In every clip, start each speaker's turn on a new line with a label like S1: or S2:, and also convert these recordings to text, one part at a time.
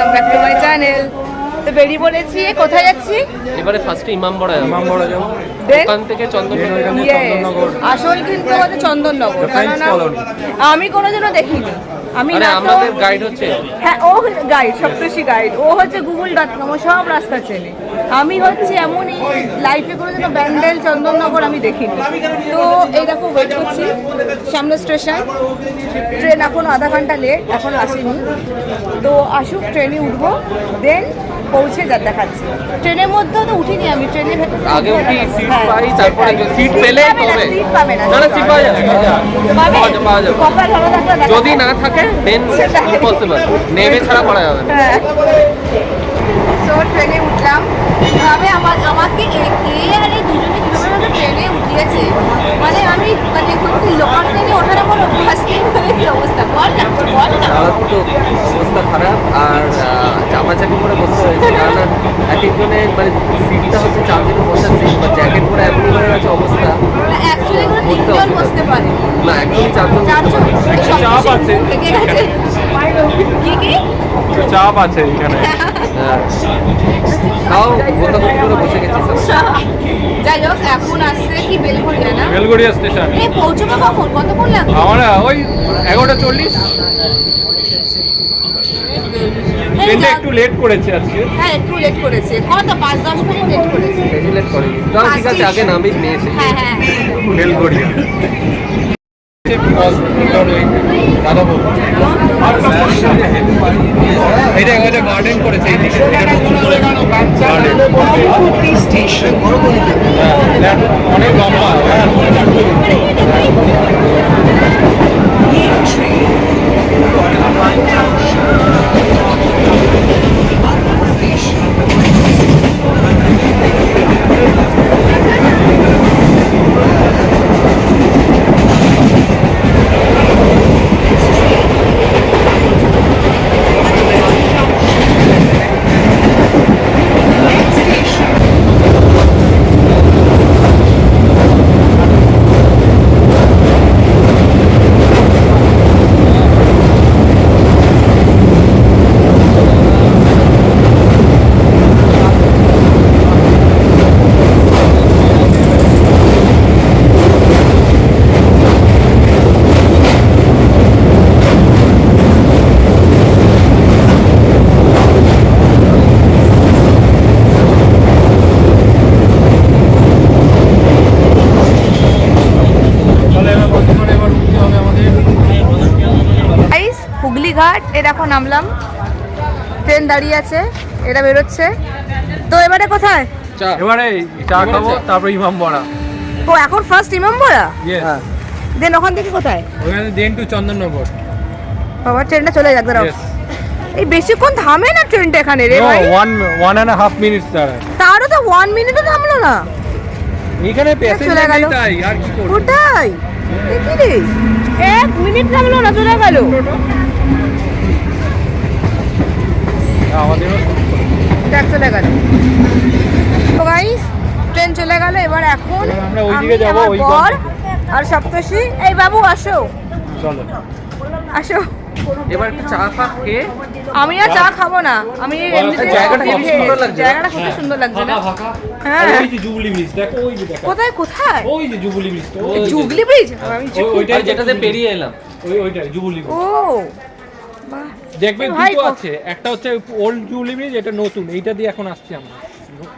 S1: Welcome back to my channel তো বেরিয়ে বলেছি কোথায় যাচ্ছি?
S2: এবারে ফার্স্টে ইমাম বড়া
S3: ইমাম বড় যাব?
S2: ওখান থেকে
S3: চন্দননগর
S1: আসল কিন্তু আমাদের চন্দননগর
S3: কারণ
S1: আমি কোনোদিনও দেখিনি। আমি না
S2: আমাদের গাইড হচ্ছে।
S1: হ্যাঁ ও গাইড সপ্তর্ষি গাইড ও হচ্ছে গুগল ডট কম ও সব রাস্তা চেনে। আমি হচ্ছে এমনই লাইফে কোনো যেন ব্যান্ডেল চন্দননগর আমি দেখিনি। তো এইরকম ওয়েট করছি। সামনে স্টেশন ট্রেন এখন আধা ঘণ্টা লেট এখন আসেনি। তো আসুক ট্রেনে উঠবো দেন পৌঁছে যা দেখাচ্ছি। ট্রেনের মধ্যেও তো উঠিনি আমি ট্রেনের ভেতর
S2: আগে উঠি সিট
S1: হ্যাঁ,
S2: পাই তারপরে সিট পেলে তবে
S1: পাবে না,
S2: না সিট পাওয়া যাবে
S1: পাবে?
S2: পাওয়া যাবে
S1: কপাল ভালো থাকলে
S2: যদি না থাকে দেন। ইম্পসিবল নেমে ছাড়া করা যাবে
S1: হ্যাঁ। সো ট্রেনে উঠলাম। তবে আমার আমাকে এ- আর এই দুজনে কীভাবে আমাকে ট্রেনে উঠিয়েছে? মানে আমি মানে এখন কি লোকাল ট্রেনে ওঠার আমার অভ্যাস নেই মানে কি অবস্থা? বল না বল না।
S2: তো অবস্থা খারাপ আর চাপাচাপি করে বসতে হয়েছে কারণ এক একজনের মানে সিটটা হচ্ছে চারজনের বসার সিট বা জ্যাকেট পরে এমনই হয়ে গেছে অবস্থা
S1: অ্যাকচুয়ালি তিনজন বসতে পারে।
S2: না একদমই চারজন
S1: চারজন?
S3: চাপ আছে।
S1: কি কি
S3: চাপ আছে এখানে
S2: হ্যাঁ। তাও গোতাগুতি করে বসে গেছি
S1: যাই হোক এখন আসছে কি বেলঘড়িয়া না?
S3: বেলগড়িয়া স্টেশন।
S1: এ পৌঁছবো কখন? কতক্ষণ লাগবে?
S3: আমরা ওই এগারোটা চল্লিশ। ট্রেনটা একটু লেট করেছে আজকে।
S1: হ্যাঁ একটু লেট করেছে। কত পাঁচ দশ মিনিট লেট করেছে।
S2: বেশি late করেনি। তাও ঠিক আছে আগে নিয়েছে
S1: হ্যাঁ হ্যাঁ।
S3: বেলগড়িয়া এটা এটা গার্ডেন করেছে এইদিকে অনেক লম্বা তাহলে এবার বর্তমানে এবার উঠতে হবে আমাদের
S1: গাইস হুগলি ঘাট এ দেখো নামলাম। ট্রেন দাঁড়িয়ে আছে এটা বেরোচ্ছে। তো এবারে কোথায়?
S2: চা।
S3: এবারে চা খাব তারপর ইমাম বড়া।
S1: ও এখন ফার্স্ট ইমামবাড়া
S3: ইয়েস
S1: দেন ওখান থেকে কোথায়?
S3: ওখানে দেন টু চন্দননগর।
S1: বাবা ট্রেনটা চলে যাক দাঁড়াও. এই বেশিক্ষণ থামে না ট্রেনটা এখানে রে ভাই?
S3: One one and half minute দাঁড়ায়।
S1: তারও তো ওয়ান মিনিটও থামলো না।
S3: এখানে
S1: চলে
S3: প্যাসেঞ্জার
S1: গেল।
S3: নেই তাই আর কি করব?
S1: কি রে। এক মিনিট থামলো না চলে গেল। দেখ চলে গেল। তো গাইস ট্রেন চলে গেল এবার এখন আমি, আমার বর আর সপ্তর্ষি। এই বাবু আসো।
S3: চলো।
S1: আসো।
S2: এবার একটু চা ফা খেয়ে
S1: আমি আর চা খাব না। আমি
S2: জায়গাটা খুব সুন্দর। লাগছে।
S1: জায়গাটা খুব সুন্দর লাগছে না? হ্যাঁ।
S3: ওই যে জুবলি ব্রিজ দেখো ওই যে দেখো।
S1: কোথায় কোথায়?
S3: ওই যে জুবলি ব্রিজটা
S2: ওই
S3: ওই
S2: যে-
S1: জুগলি ব্রিজ আমি জু-
S2: যেটাতে পেরিয়ে এলাম।
S3: ওই ওইটাই জুবলি ব্রিজ
S1: ও বাহ।
S3: দেখবে দুটো আছে। একটা হচ্ছে ওল্ড জুবলি ব্রিজ এটা নতুন। এইটা দিয়ে এখন আসছি আমরা।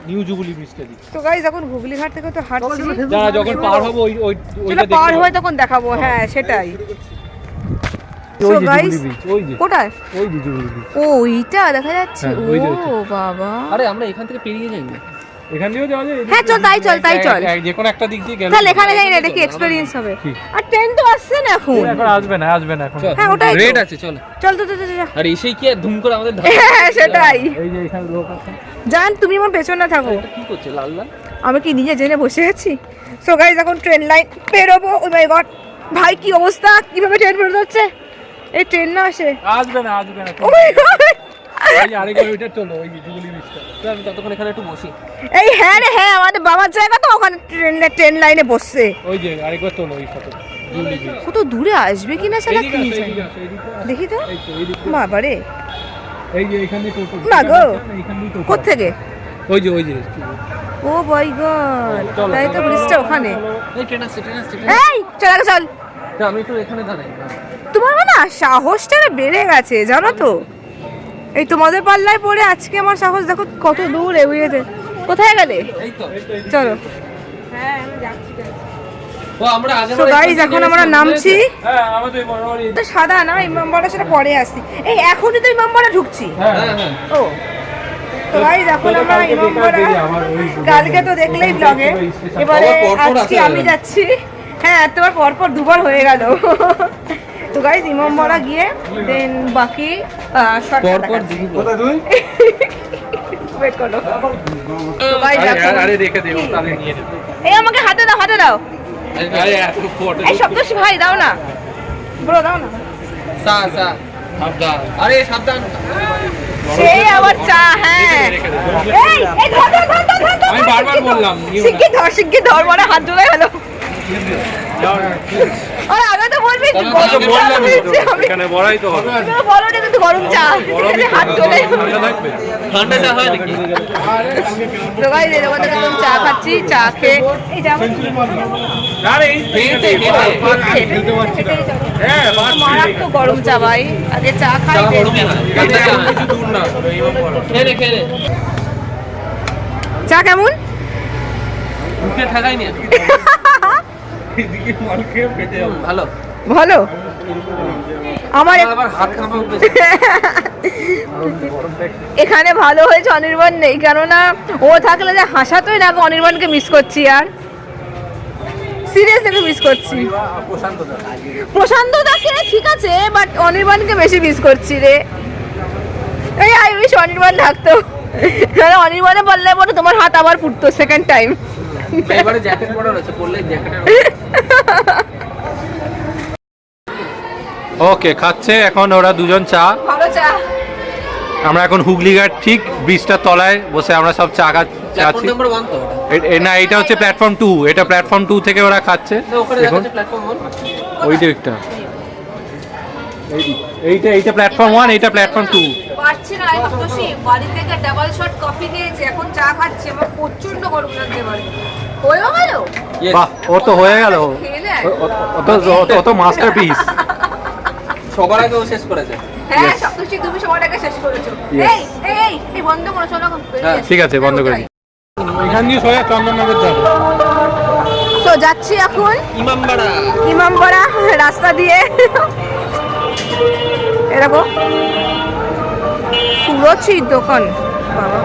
S3: নিউ জুবলি ব্রিজটা দিয়ে।
S1: তো গাইস এখন হুগলি ঘাট থেকে তো হাঁটছি।
S3: যারা যখন পার হব ওই ওই ওইটা
S1: পার হয় তখন দেখাবো। হ্যাঁ। সেটাই।
S3: ওই
S1: So
S3: যে
S1: guys,
S3: জুবলি ব্রিজ ওই যে
S1: কোথায়?
S3: ওই জুবলি ব্রিজ
S1: ও ওইটা দেখা যাচ্ছে।
S3: হ্যাঁ,
S1: ও। বাবা।
S2: আরে আমরা এখান থেকে পেরিয়ে যাই না
S3: এখান দিয়েও যাওয়া যায়
S1: হ্যাঁ, চল, তাই চল, তাই চল।
S3: যে কোনো একটা দিক দিয়ে গেলে
S1: তাহলে এখানে যাই না দেখি এক্সপেরিয়েন্স হবে। আর ট্রেন তো আসছে না এখন
S3: এখন আসবে না আসবে না এখন।
S1: হ্যাঁ, ওটাই
S2: রেড আছে চল।
S1: চল তো চল চল, চল, চল।
S2: আর এসেই কি ধুম করে আমাদের
S1: হ্যাঁ সেটাই।
S3: এই যে এখানে লোক আছে।
S1: জান তুমি আমার পেছনে থাকো।
S2: কি করছে লাল লাল?
S1: আমি কি নিজে জেনে বসে আছি? সো এখন ট্রেন লাইন পেরোবো। ও মাই গড ভাই কি অবস্থা? কীভাবে ট্রেন বেরোতে হচ্ছে? এই ট্রেন না আসে।
S3: আসবে না আসবে না।
S1: ও মাই গড এই হ্যাঁ রে হ্যাঁ আমাদের বাবার জায়গা তো ওখানে ট্রেন ট্রেন লাইনে বসছে।
S3: ওই যে আরেকবার তোলো ওই ফটো
S1: কত দূরে আসবে কিনা কি। দেখি তো।
S3: এই তো,
S1: বাবা রে
S3: এই যে এখানে টোটো
S1: মা গো।
S3: এখান দিয়ে
S1: কোত্থেকে?
S3: ওই যে ওই যে।
S1: Oh my god. তাই তো ব্রিজটা ওখানে।
S2: এই ট্রেন আসছে ট্রেন আসছে
S1: এই চল চল।
S2: আমি একটু এখানে দাঁড়াই।
S1: তোমার না সাহসটা বেড়ে গেছে জানো তো। এই তোমাদের পাল্লায় পড়ে আজকে আমার সাহস দেখো কত দূর এগিয়েছে কোথায় গেলে? চলো।
S2: আমরা আগে
S1: তো গাইজ এখন আমরা নামছি।
S3: হ্যাঁ
S1: তো সাদা না ইমামবাড়া সেটা পরে আসছি। এই এখনই তো ইমামবাড়া ঢুকছি।
S3: হ্যাঁ
S2: হ্যাঁ হ্যাঁ।
S1: ও। তো গাইজ এখন আমরা
S3: কালকে
S1: ইমামবাড়া তো দেখলেই ব্লগে এবারে আজকে আমি যাচ্ছি। হ্যাঁ তোমার পরপর দুবার হয়ে গেল। তো গাইজ ইমামবাড়া গিয়ে দেন বাকি
S3: কোথায় তুই?
S1: ওয়েট করো। তো
S3: আরে রেখে তাহলে নিয়ে নেব।
S1: এই আমাকে হাতে দাও হাতে দাও।
S3: আরে এত ফটো
S1: এই ভাই দাও না। ব্রো দাও না।
S2: সা সা সাবধান। আরে সাবধান।
S1: সেই আবার চা হ্যাঁ। এই এই ধর ধর ধর ধর
S3: আমি বারবার বললাম,
S1: শিগগির ধর শিগগির ধর মানে হাত
S3: যাও না,
S1: আরে আগে তো বলবি কি
S2: তাহলে
S3: তো
S1: গরম চা হয়েছে
S3: এখানে বড়াই তো হবে।
S1: বলো না কিন্তু গরম চা। হাত জোড়ায়
S3: ঠান্ডা
S2: চা হয় নাকি?
S1: তো গাইস এই দেখো দেখো চা খাচ্ছি চা খেয়ে। এই যেমন
S3: আরে এই
S2: হেঁটে, হেঁটে।
S3: হ্যাঁ
S1: মারাত্মক গরম চা ভাই। আগে চা খাই
S2: চা
S1: কেমন?
S2: মুখে ঠেকাই নি
S3: এদিকে মাল খেয়ে পেটে যাব
S2: ভালো।
S1: ভালো? আমার এখানে ভালো হয়েছে অনির্বাণ নেই কেননা ও থাকলে যে হাসাতোই না গো, অনির্বাণকে মিস করছি আর। সিরিয়াসলি মিস করছি।
S3: প্রশান্ত দা
S1: প্রশান্ত দাকে ঠিক আছে বাট অনির্বাণকে বেশি মিস করছি রে। এই আই উইশ অনির্বাণ থাকতো। কারণ অনির্বাণে বললে পরে তোমার হাত আবার ফুটতো সেকেন্ড টাইম
S2: এবারে জ্যাকেট পরা রয়েছে পরলে জ্যাকেটের
S3: ওকে খাচ্ছে এখন ওরা দুজন চা।
S1: ভালো চা।
S3: আমরা এখন হুগলিঘাট ঠিক ব্রিজটার তলায় বসে আমরা সব চা খাচ্ছি। না এটা হচ্ছে প্ল্যাটফর্ম টু এটা প্ল্যাটফর্ম টু থেকে ওরা খাচ্ছে। ওই দিকটা। এইটা এইটা প্ল্যাটফর্ম ওয়ান এইটা প্ল্যাটফর্ম টু
S1: পারছি না সপ্তষী বাড়ি থেকে ডাবল শট কফি খেয়েছি এখন চা খাচ্ছি আমার প্রচণ্ড গরম লাগছে এবারে হয়েও গেল?
S3: বাহ ওর তো হয়ে গেল। ও- ও- ও তো ও তো- ও মাস্টার পিস
S2: সবার আগে ও শেষ করেছে।
S1: হ্যাঁ সপ্তষী তুমি শেষ করেছ। এই এই এই বন্ধ করো চলো
S2: হ্যাঁ,
S3: ঠিক আছে, বন্ধ করে এখান দিয়ে সোজা চন্দননগর যাবে।
S1: তো যাচ্ছি এখন।
S2: ইমামবাড়া।
S1: ইমামপাড়া রাস্তা দিয়ে। এরকম সুরক্ষিত দোকান। বাবা।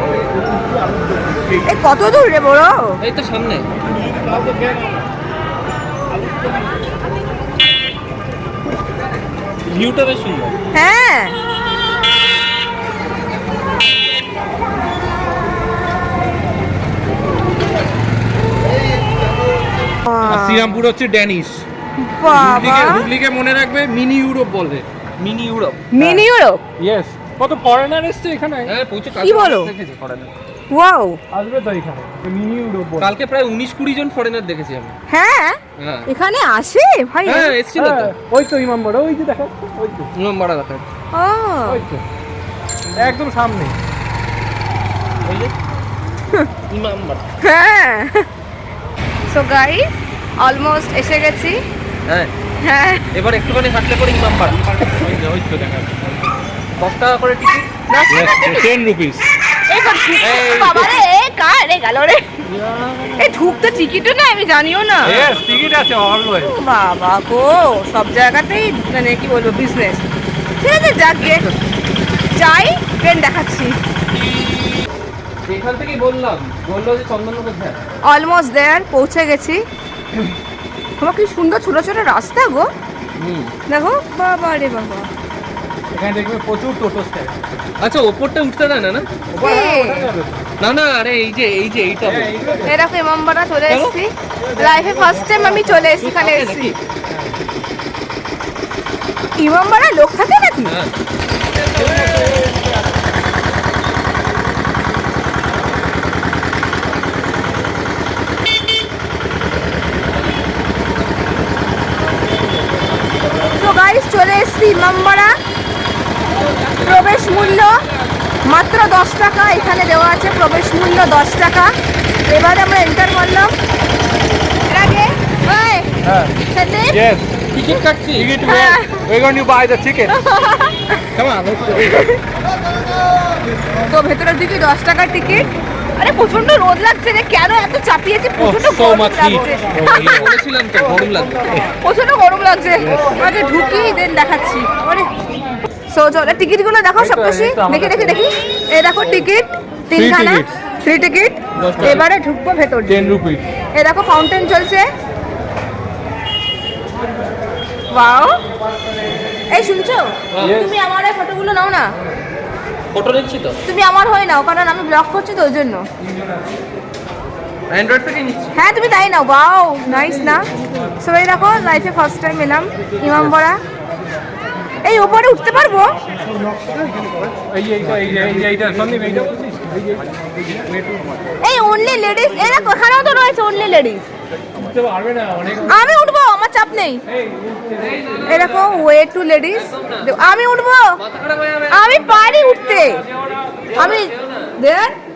S1: এ কত দূর রে বড়?
S2: এই তো সামনে। ভিউটা বেশ সুন্দর।
S1: হ্যাঁ।
S3: শ্রীরামপুর হচ্ছে ড্যানিশ।
S1: বাবা।
S3: হুগলিকে মনে রাখবে মিনি ইউরোপ বলবে
S2: mini Europe.
S1: Mini Europe?
S3: Yes কত ফরেনার এসছে এখানে?
S2: হ্যাঁ প্রচুর
S1: কি বলো?
S2: দেখেছি
S1: ওয়াও।
S3: আসবে তো এখানে। মিনি ইউরোপ
S2: কালকে প্রায় উনিশ কুড়ি জন ফরেনার দেখেছি আমি।
S1: হ্যাঁ?
S2: হ্যাঁ।
S1: এখানে আসে? ভাই
S2: হ্যাঁ এসেছিল তো।
S3: হ্যাঁ, ওই তো ইমামবাড়া ওই যে দেখা। ওই তো।
S2: ইমামবাড়া দেখা।
S1: ও।
S3: ওই তো। একদম সামনে।
S2: ওই যে
S1: হ্যাঁ। সো গাইস অলমোস্ট এসে গেছি।
S2: হ্যাঁ।
S1: হ্যাঁ।
S2: এবার একটুখানি হাঁটলে পরে ইমামবাড়া
S3: ওই যে ওই তো দেখা
S2: দশ টাকা করে টিকিট
S3: টেন রুপিস
S1: কর? রে গেল রে। টিকিটও না আমি জানিও না।
S3: টিকিট আছে অলওয়েজ
S1: বাবা গো সব জায়গাতেই মানে কি বলব বিজনেস ঠিক আছে যাক গে। যাই ট্রেন দেখাচ্ছি।
S2: এখান বললাম বলল যে চন্দননগর
S1: অলমোস্ট দেয়ার পৌঁছে গেছি। তোমার কি সুন্দর ছোট ছোট রাস্তা গো?
S2: হুম।
S1: দেখো বাবা রে বাবা।
S3: এখানে দেখবে প্রচুর টোটো স্ট্যান্ড
S2: আচ্ছা ওপরটা উঠতে দেয় না না? না না আরে এই যে এই যে এইটা
S1: এরকম ইমামবাড়া চলে এসেছি। লাইফে ফার্স্ট টাইম আমি চলে এসেছি এখানে এসেছি। ইমামবাড়া লোক থাকে নাকি? গাইস চলে এসেছি ইমামবাড়া। প্রবেশ মূল্য মাত্র দশ টাকা এখানে দেওয়া আছে প্রবেশ মূল্য দশ টাকা। এবারে আমরা এন্টার করলাম। এর আগে?
S3: হ্যাঁ। টিকিট কাটছি। টিকিট
S1: তো ভেতরের দিকে দশ টাকার টিকিট আরে প্রচণ্ড রোদ লাগছে রে কেন এত চাপিয়েছি?
S3: প্রচণ্ড
S1: গরম লাগছে।
S2: বলেছিলাম তো গরম লাগবে
S1: প্রচণ্ড গরম লাগছে। আগে ঢুকি দেন দেখাচ্ছি। আরে সো চলো টিকিটগুলো দেখো
S3: তো আমার
S1: দেখি দেখি দেখি। এই দেখো টিকিট তিনখানা. ফ্রি টিকিট এবারে ঢুকবো ভেতর।
S3: টেন রুপিস
S1: এই দেখো ফাউন্টেন চলছে। ওয়াও এই শুনছো? তুমি আমার এই ফটোগুলো নাও না?
S2: ফটো নিচ্ছি তো?
S1: তুমি আমার হয়ে নাও কারণ আমি ব্লগ করছি তো ওই জন্য।
S2: অ্যান্ড্রয়েড থেকে নিচ্ছি?
S1: হ্যাঁ তুমি তাই নাও বাও নাইস না? সো এই দেখো লাইফে ফার্স্ট টাইম এলাম ইমামবাড়া এই উপরে উঠতে পারব?
S3: এই
S1: অনলি লেডিস এই দেখো তো রয়েছে অনলি লেডিস
S3: উঠতে পারবে না অনেক
S1: আমি উঠবো চাপ নেই। এরকম ওয়ে টু লেডিস আমি উঠবো? আমি পারি উঠতে। আমি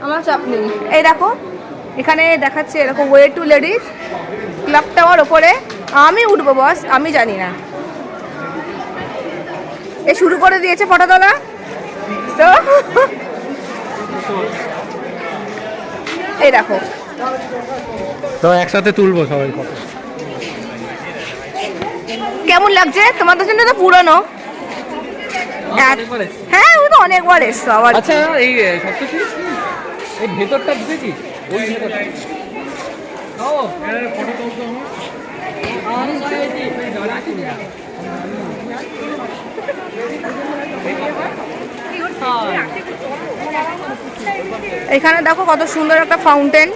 S1: আমার চাপ নেই। এই দেখো, এখানে দেখাচ্ছে এরকম way to ladies club tower ওপরে। আমি উঠবো বস আমি জানি না। এ শুরু করে দিয়েছে ফটো তোলা। তো এই দেখো।
S3: তো একসাথে তুলবো সবাই ফটো।
S1: কেমন লাগছে? তোমাদের জন্য তো পুরনো। হ্যাঁ ও তো অনেকবার এসছো আবার
S2: আচ্ছা এই এই ভেতরটা ঢুকেছিস ওই ভেতরটা।
S1: এখানে দেখো কত সুন্দর একটা ফাউন্টেন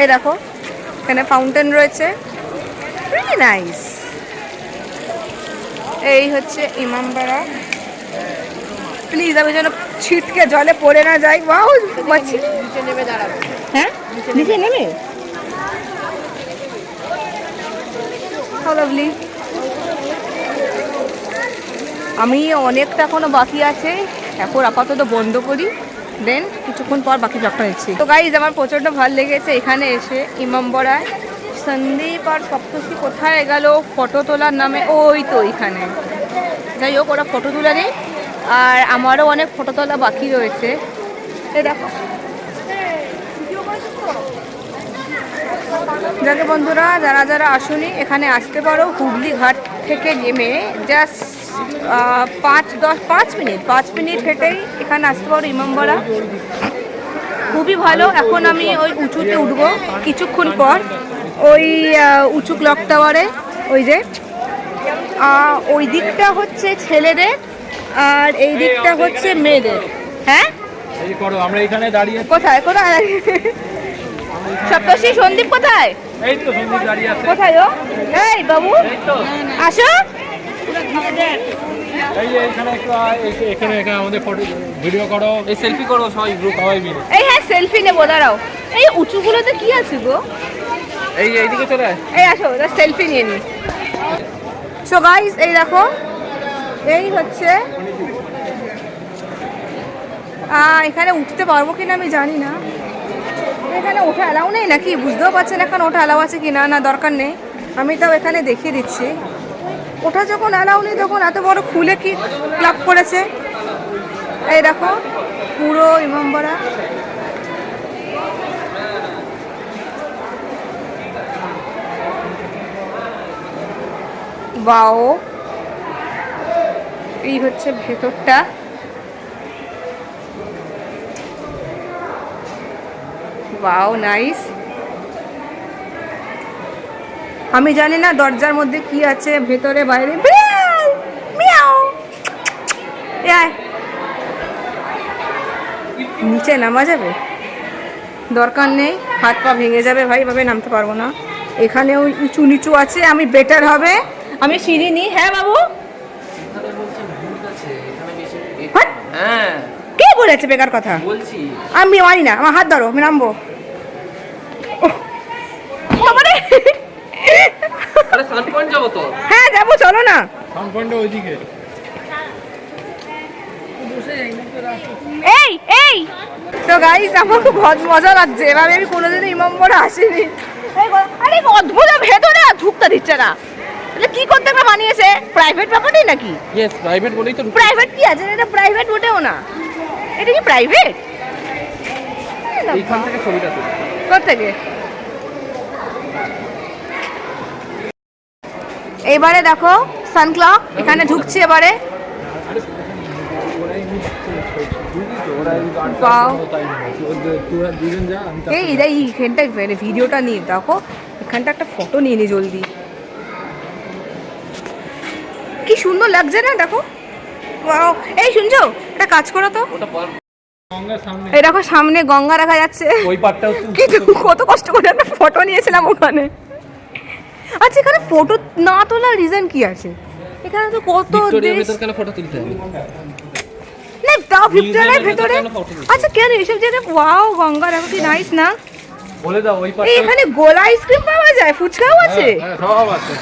S1: এই দেখো এখানে ফাউন্টেন রয়েছে। নাইস এই হচ্ছে ইমামবাড়া প্লিজ আমি যেন ছিটকে জলে পড়ে না যাই। ওয়াও মাছি। নিচে নেমে দাঁড়াবো। হ্যাঁ? নিচে নেমে। লাভলি আমি অনেকটা এখনও বাকি আছে। এখন আপাতত বন্ধ করি। দেন কিছুক্ষণ পর বাকি ব্লগটা নিচ্ছি তো গাইজ আমার প্রচণ্ড ভালো লেগেছে। এখানে এসে ইমামবড়ায় সন্দীপ আর সপ্তর্ষি কোথায় গেল? ফটো তোলার নামে ওই তো এখানে যাই হোক, ওরা ফটো তুলে নেই। আর আমারও অনেক ফটো তোলা বাকি রয়েছে। দেখো। যাকে বন্ধুরা, যারা যারা আসুনি, এখানে আসতে পারো হুগলি ঘাট থেকে নেমে। জাস্ট পাঁচ দশ, পাঁচ মিনিট পাঁচ মিনিট হেঁটেই এখানে আসতে পারো ইমামবাড়া। খুবই ভালো। এখন আমি ওই উঁচুতে উঠবো। কিছুক্ষণ পর ওই উঁচু ক্লক টাওয়ারে ওই যে। ওই দিকটা হচ্ছে ছেলেদের আর এই দিকটা হচ্ছে মেয়েদের। হ্যাঁ?
S3: আমরা এখানে দাঁড়িয়ে
S1: কোথায় কোথায়? সপ্তর্ষি সন্দীপ কোথায়?
S3: এই তো সন্দীপ দাঁড়িয়ে আছে।
S1: কোথায় ও? এই বাবু আসো।
S3: এই যে এখানে আমাদের ফটো ভিডিও করো।
S2: এই সেলফি করব সবাই গ্রুপ
S3: সবাই মিলে।
S1: এই হ্যাঁ সেলফি নেব দাঁড়াও। এই উঁচুগুলোতে কি আছে গো?
S2: এই, এইদিকে চলে
S1: এই আসো সেলফি নিয়ে নি। সো গাইস এই দেখো, এই হচ্ছে এখানে উঠতে পারব কিনা আমি জানি না। এখানে ওঠা অ্যালাউ নেই নাকি? বুঝতেও পারছেন এখন ওঠা অ্যালাউ আছে কি না না দরকার নেই। আমি তাও এখানে দেখিয়ে দিচ্ছি। ওঠা যখন অ্যালাউ নেই, তখন এত বড় খুলে কি ক্লাব করেছে? এই দেখো, পুরো ইমামবাড়া বাও। এই হচ্ছে ভেতরটা। Wow, nice. আমি জানি না দরজার মধ্যে কি আছে, ভেতরে, বাইরে। নিচে নামা যাবে? দরকার নেই। হাত পা ভেঙে যাবে ভাই ভাবে নামতে পারব না। এখানেও উঁচু নিচু আছে, আমি বেটার হবে। আমি সিঁড়ি নিই হ্যাঁ বাবু?
S2: হ্যাঁ।
S1: কে বলেছে বেকার কথা? আমি মানি না আমার হাত ধরো আমি নামবো। হ্যাঁ যাব চলো না। এই এই! তো গাইস আমার খুব মজা লাগছে এভাবে আমি কোনোদিনও ইমামবাড়া আসিনি। এই গো- আরে অদ্ভুত ভেতরে আর ঢুকতে দিচ্ছে না। তাহলে কি করতে আমরা বানিয়েছে? প্রাইভেট প্রপার্টি নাকি?
S2: ইয়েস প্রাইভেট বলেই তো
S1: প্রাইভেট কি আছে? এটা প্রাইভেট মোটেও না। এটা কি প্রাইভেট
S2: এইখান থেকে ছবিটা তুলি।
S1: থেকে এবারে দেখো সানক্লক এখানে ঢুকছে এবারে। এই এইখানটা ভিডিওটা নিয়ে দেখো এখানটা একটা ফটো নিয়ে নি জলদি। কি সুন্দর লাগছে না দেখো. এই শুনছো? এটা কাজ করো তো।
S2: ওটা পর
S3: গঙ্গার সামনে।
S1: এই দেখো সামনে গঙ্গা দেখা যাচ্ছে। কিন্তু কত কষ্ট করে একটা ফটো নিয়েছিলাম ওখানে। আচ্ছা এখানে ফটো না তোলার রিজন কি আছে? এখানে তো কত দেশ
S2: ফটো তুলতে হবে।
S1: না তাও ভিক্টোরিয়ার
S2: Museum এর ভেতর?
S1: আচ্ছা কেন এসব জায়গায় ওয়াও গঙ্গা কি নাইস না?
S3: বলে দাও ওই
S1: এই এখানে গোলা আইসক্রিম পাওয়া যায় ফুচকাও আছে।
S3: হ্যাঁ, সব আছে।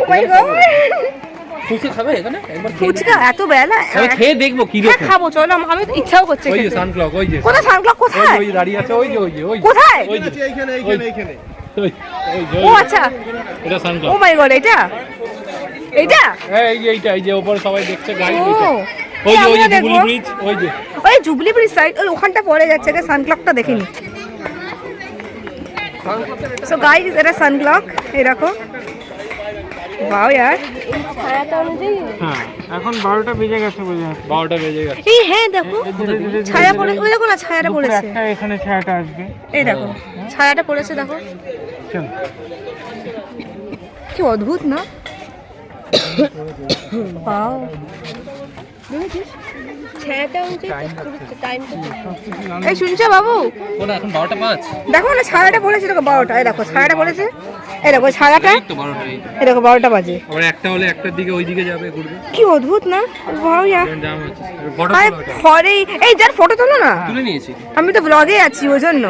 S1: ও মাই গড
S2: ফুচকা খাবে এখানে? একবার
S1: ফুচকা এত বেলা
S2: আমি খেয়ে দেখব কি
S1: হ্যাঁ
S2: রকম
S1: খাব চলো আমি তো ইচ্ছাও করছে
S3: ওই যে সানক্লক ওই যে।
S1: কোথায় সানক্লক কোথায়?
S3: ওই দাঁড়িয়ে আছে ওই যে ওই যে ওই
S1: কোথায়?
S3: ওই যে
S4: এইখানে এইখানে এইখানে।
S1: ও। আচ্ছা।
S3: এটা
S1: ও মাই গড এটা? এটা?
S3: হ্যাঁ এই যে এইটা এই যে ওপরে সবাই দেখছে গাইড ওই যে ওই যে জুবলি ব্রিজ ওই যে।
S1: ওই জুবলি ব্রিজ সাইড ওই ওখানটা পড়ে যাচ্ছে এটা সানক্লকটা দেখিনি। সো গাইস এটা সানক্লক এই দেখো বাও यार
S5: হ্যাঁ এখন বারোটা বেজে গেছে বোঝা যাচ্ছে।
S3: বেজে গেছে।
S1: এই হ্যাঁ দেখো। ছায়া পড়ে ওই দেখো না ছায়াটা পড়েছে।
S5: একটা এখানে ছায়াটা আসবে।
S1: এই দেখো ছায়াটা পড়েছে দেখো।
S5: চল।
S1: কি অদ্ভুত না? বাও। এই শুনছো বাবু?
S2: এখন বারোটা পাঁচ?
S1: দেখো না ছায়াটা পড়েছে দেখো বারোটা। এই দেখো ছায়াটা পড়েছে। এই দেখো
S2: বারোটা
S1: দেখো বাজে।
S3: আবার একটা হলে একটার দিকে ওই দিকে যাবে ঘুরবে।
S1: কি অদ্ভুত না? আরে ঘরে এই যার ফটো তোলো না।
S2: তুলে নিয়েছি।
S1: আমি তো ব্লগে আছি ওই জন্য।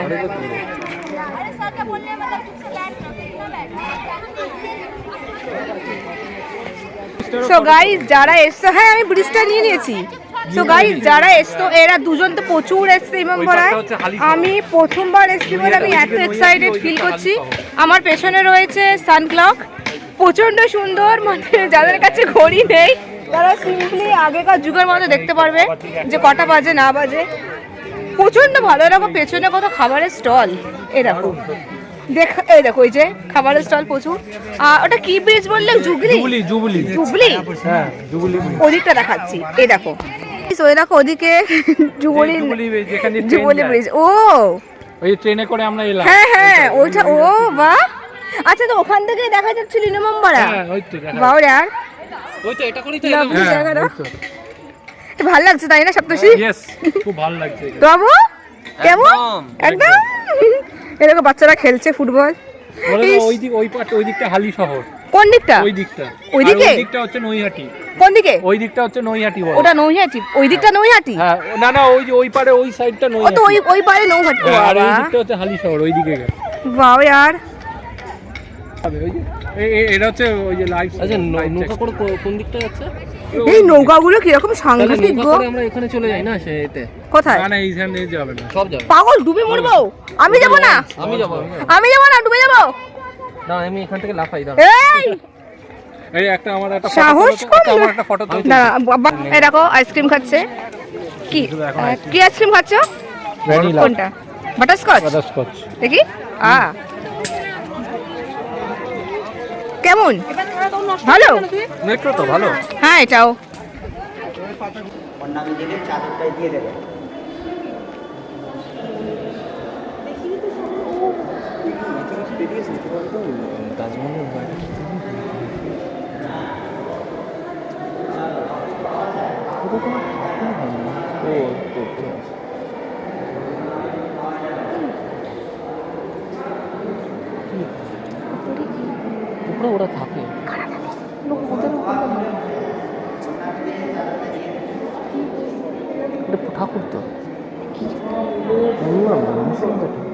S1: সো গাইস যারা এসছো হ্যাঁ আমি ব্রিজটা নিয়ে নিয়েছি। সো গাইস যারা এসতো এরা দুজন তো প্রচুর এসছে ইমামবাড়ায়। আমি প্রথমবার এসছি বলে আমি এত এক্সাইটেড ফিল করছি। আমার পেছনে রয়েছে সানক্লক প্রচণ্ড সুন্দর মানে যাদের কাছে ঘড়ি নেই তারা সিম্পলি আগেকার যুগের মতো দেখতে পারবে যে কটা বাজে না বাজে। প্রচণ্ড ভালো এরকম পেছনে কত খাবারের স্টল এ দেখো। এই দেখো ওই যে খাবারের স্টল প্রচুর। আর ওটা কি ব্রিজ বললে? জুগলি
S3: জুবলি জুবলি।
S1: জুবলি?
S3: হ্যাঁ জুবলি
S1: ওদিকটা দেখাচ্ছি। এই দেখো। ওই দেখো ওদিকে জুবলি
S3: জুবলি ব্রিজ যেখানে ট্রেন
S1: জুবলি
S3: যায়।
S1: ব্রিজ। ও!
S3: ওই ট্রেনে করে আমরা এলাম।
S1: হ্যাঁ হ্যাঁ ওইটা ও বাহ আচ্ছা তো ওখান থেকে দেখা যাচ্ছিল নিমম্বরা
S3: হ্যাঁ ওই তো দেখা
S2: ওই তো এটা করেই তো
S1: জায়গাটা। ভালো লাগছে তাই না
S3: খুব ভালো লাগছে
S1: তো বাবু? কেমন?
S2: একদম,
S1: এরকম বাচ্চারা খেলছে ফুটবল।
S3: ওই দিক ওই পাট ওই দিকটা হালি শহর।
S1: কোন দিকটা?
S3: ওই দিকটা।
S1: ওই দিকে?
S3: ওই দিকটা হচ্ছে নৈহাটি।
S1: কোন দিকে?
S3: ওই দিকটা হচ্ছে নৈহাটি বলে।
S1: ওটা নৈহাটি। ওই দিকটা নৈহাটি?
S3: হ্যাঁ না না ওই যে ওই পারে ওই সাইডটা
S1: ও তো ওই ওই পারে নৌহাটি।
S3: হ্যাঁ, আর এই দিকটা হচ্ছে হালি শহর ওই দিকে গেছে। এ- এটা হচ্ছে ওই যে লাইভ
S2: আচ্ছা নৌকা করে কো- কোন দিকটা যাচ্ছে?
S1: এই নৌকাগুলো কীরকম সাংঘাতিক গো।
S2: আমরা এখানে চলে যাই না সে এতে?
S1: কোথায়?
S3: না না এইখানে যাবে না।
S2: সব যাবে।
S1: পাগল ডুবে মরবো। আমি যাব না?
S2: আমি যাব আমি যাব।
S1: যাব না ডুবে যাব?
S2: না আমি এখান থেকে লাফাই দাঁড়া
S1: এই!
S3: এই একটা আমার একটা photo
S1: সাহস কম
S3: আমার। একটা ফটো তুলতে
S1: না বাবা এই দেখো আইসক্রিম খাচ্ছে। কি? আইসক্রিম। খাচ্ছ?
S3: ভ্যানিলা
S1: কোনটা? বাটারস্কচ
S3: বাটারস্কচ
S1: দেখি। আ। কেমন? ভালো?
S2: মেট্রো তো ভালো।
S1: হ্যাঁ এটাও।
S2: 나중에 말해주세요. 오래 오래 가세요.
S1: 뭐 갖고 있죠? 얼마나 많이 쓰는데.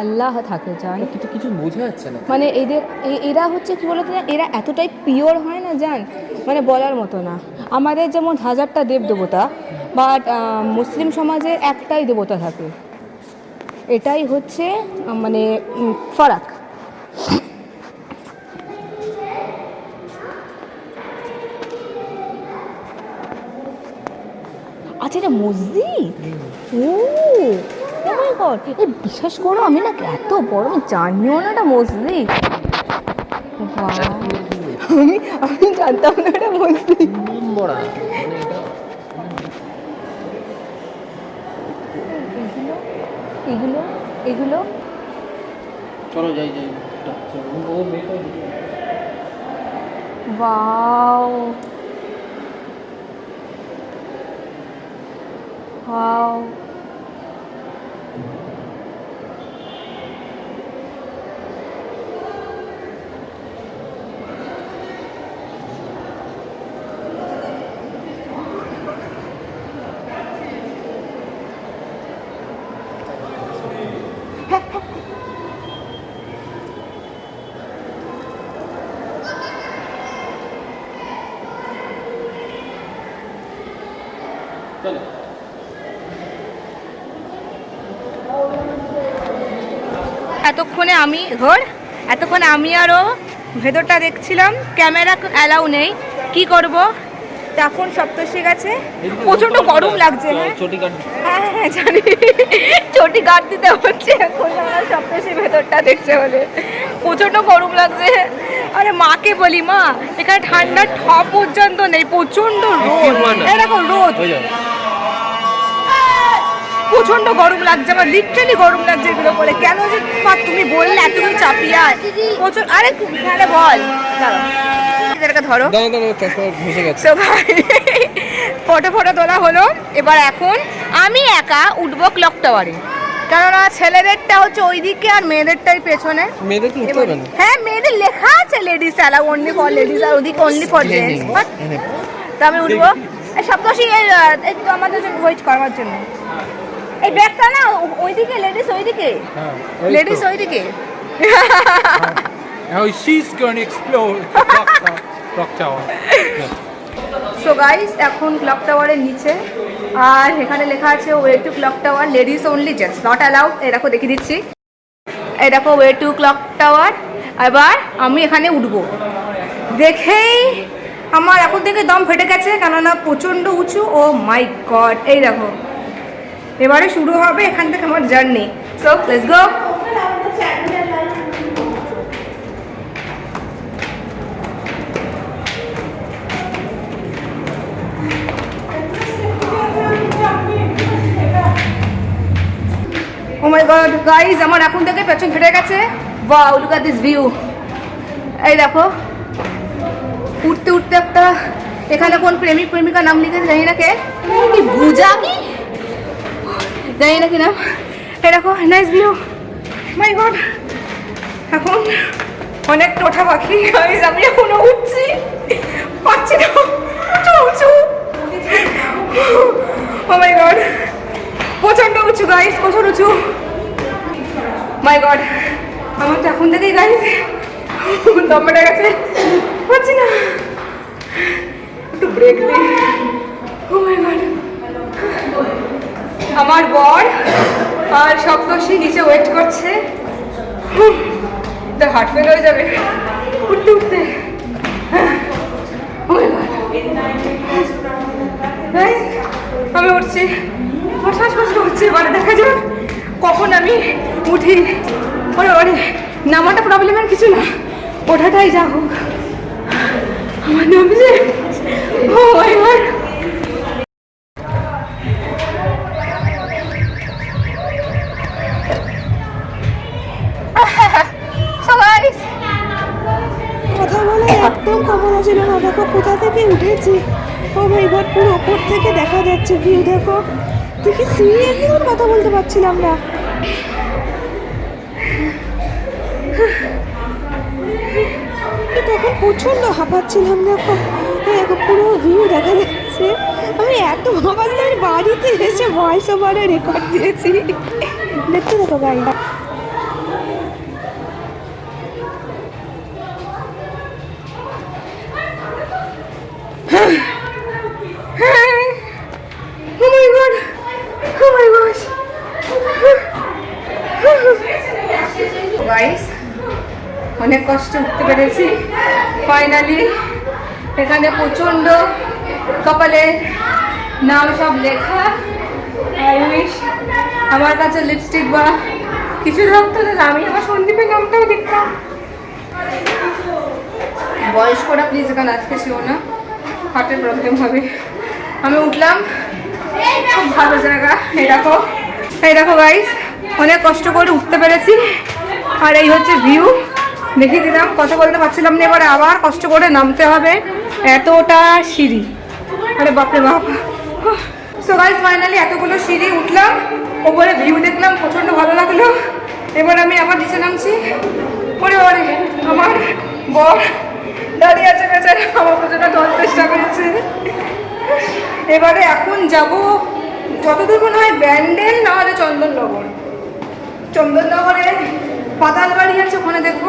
S1: আল্লাহ থাকে জান
S2: কিছু কিছু বোঝা যাচ্ছে না।
S1: মানে এদের এরা হচ্ছে কি বলতো এরা এতটাই পিওর হয় না জান? মানে বলার মতো না। আমাদের যেমন হাজারটা দেব দেবতা বাট মুসলিম সমাজে একটাই দেবতা থাকে। এটাই হচ্ছে মানে ফারাক। আচ্ছা এটা মসজিদ? ও! গড এই বিশ্বাস করো আমি না এত বড় আমি জানিও না এটা মসজিদ আমি আমি জানতাম না এটা মসজিদ এগুলো এগুলো
S2: চলো যাই যাই ও
S1: ওয়াও
S2: চলো
S1: এতক্ষণে আমি ঘর এতক্ষণে আমি আরও ভেতরটা দেখছিলাম ক্যামেরা অ্যালাউ নেই কি করব? এখন সপ্তর্ষি গেছে। প্রচণ্ড গরম লাগছে। হ্যাঁ। হ্যাঁ হ্যাঁ, হ্যাঁ জানি। চটি গার্ড দিতে হচ্ছে এখন আমার ভেতরটা দেখছে বলে। প্রচণ্ড গরম লাগছে। আরে মাকে বলি মা এখানে ঠান্ডা ঠ পর্যন্ত নেই প্রচণ্ড রোদ। এরকম রোদ। প্রচণ্ড গরম লাগছে আমার লিটারালি গরম লাগছে এগুলো বলে। কেন যে তুমি বললে এতক্ষণ চাপিয়ে প্রচুর আরে হ্যাঁ বল। ধরো। ফটো ফটো তোলা হলো। এবার এখন আমি একা উঠবো ক্লক টাওয়ারে কেননা ছেলেদেরটা হচ্ছে ওইদিকে আর মেয়েদেরটাই পেছনে। হ্যাঁ মেয়েদের লেখা আছে ladies allow only for ladies আর ওদিকে অনলি ফর জেন্টস তা আমি উঠবো। আমাদের ওয়েট জন্য। এই ব্যাগটা না ওইদিকে লেডিস ওইদিকে।
S3: হ্যাঁ
S1: লেডিস ওইদিকে।
S3: Now she's going to explore the clock, clock tower.
S1: So guys এখন ক্লক টাওয়ারের নিচে আর এখানে লেখা আছে way to clock tower ladies only gents not allowed এই দেখো দেখিয়ে দিচ্ছি। এই দেখো ওয়ে টু ক্লক টাওয়ার এবার আমি এখানে উঠবো। দেখেই আমার এখন থেকে দম ফেটে গেছে কেননা প্রচণ্ড উঁচু। ও মাই গড এই দেখো। এবারে শুরু হবে এখান থেকে আমার journey. So let's go oh my god guys আমার এখন থেকে পেছন ফেটে গেছে। ওয়াও লুক দিস ভিউ এই দেখো, উঠতে উঠতে একটা, এখানে কোন প্রেমিক প্রেমিকা নাম লিখেছে জানি না কে। কি বুঝা কি? জানি না কি নাম। এই দেখো নাইস ভিউ মাই গড এখন অনেক টোঠা পাখি, আমি এখনও উঠছি। পাচ্ছি না। উঁচু উঁচু। ও মাই গড প্রচণ্ড উঁচু গাইস প্রচুর উঁচু। মাই গড আমার তো এখন থেকেই গাইস দম বেড়ে গেছে। পাচ্ছি না। একটু ব্রেক দিই। ও মাই গড আমার বর আর সপ্তর্ষি নিচে ওয়েট করছে। তো ফেল হয়ে যাবে। উঠতে উঠতে। Oh আমি উঠছি। আমার শ্বাসকষ্ট হচ্ছে এবারে দেখা যাক কখন আমি উঠি। ওরে ওরে, নামাটা প্রবলেমের কিছু না। ওঠাটাই যা হোক। আমার নামছে ও মাই
S4: ছিল না। দেখো, কোথা থেকে উঠেছি? ও মাই গড পুরো ওপর থেকে দেখা যাচ্ছে ভিউ দেখো। দেখি সিরিয়াসলি কথা বলতে পারছিলাম না। তখন প্রচণ্ড হাঁপাচ্ছিলাম, দেখো। দেখো, পুরো ভিউ দেখা যাচ্ছে। আমি এত হাঁপাচ্ছিলাম বাড়িতে এসে ভয়েস ওভারে রেকর্ড দিয়েছি। দেখতে দেখো গাড়িটা। Oh my god! Oh my gosh!
S1: Guys অনেক কষ্টে উঠতে পেরেছি ফাইনালি এখানে প্রচণ্ড কপালে নাম সব লেখা আই আমার কাছে লিপস্টিক বা কিছু থাকতো না, আমি আমার সন্দীপের নামটাও দেখতাম বয়স্করা প্লিজ এখানে আজকে ছিল না হার্টের প্রবলেম হবে। আমি উঠলাম, খুব ভালো জায়গা দেখো। এই দেখো গাইস অনেক কষ্ট করে উঠতে পেরেছি। আর এই হচ্ছে ভিউ দেখিয়ে দিলাম, কথা বলতে পারছিলাম না, এবারে আবার কষ্ট করে নামতে হবে। এতটা সিঁড়ি। আরে বাপরে বাপ। সো গাইস ফাইনালি এতগুলো সিঁড়ি উঠলাম, ওপরে ভিউ দেখলাম, প্রচণ্ড ভালো লাগল। এবার আমি আবার নিচে নামছি। ওরে ওরে আমার বর দাঁড়িয়ে আছে বেচারা আমার প্রচণ্ড ধর চেষ্টা করেছে। এবারে এখন যাব যতদূর মনে হয় ব্যান্ডেল না হলে চন্দননগর। চন্দননগরে পাতাল বাড়ি আছে ওখানে দেখব।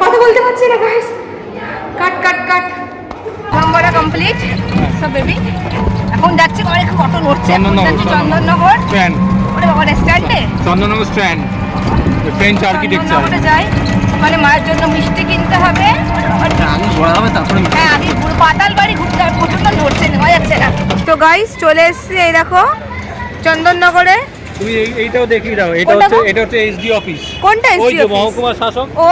S1: কথা বলতে পারছি না গাইস কাট কাট কাট। নাম্বারটা কমপ্লিট সব বেবি এখন যাচ্ছি একটু অটো নড়ছে
S3: চন্দননগর, স্ট্যান্ড
S1: ওরে বাবা রেস্টুরেন্টে
S3: চন্দননগর স্ট্যান্ড ফ্রেঞ্চ আর্কিটেকচার
S1: যাই। মানে মায়ের জন্য মিষ্টি কিনতে হবে।
S2: তারপরে
S1: হ্যাঁ তো গাইস চলে এসেছি এই দেখো চন্দননগরে।
S3: তুমি এইটাও দেখিয়ে দাও এটা হচ্ছে? এটা হচ্ছে এসডি অফিস
S1: কোনটা
S3: ওই
S1: এসডি
S3: যে
S1: অফিস
S3: মহকুমা শাসক?
S1: ও।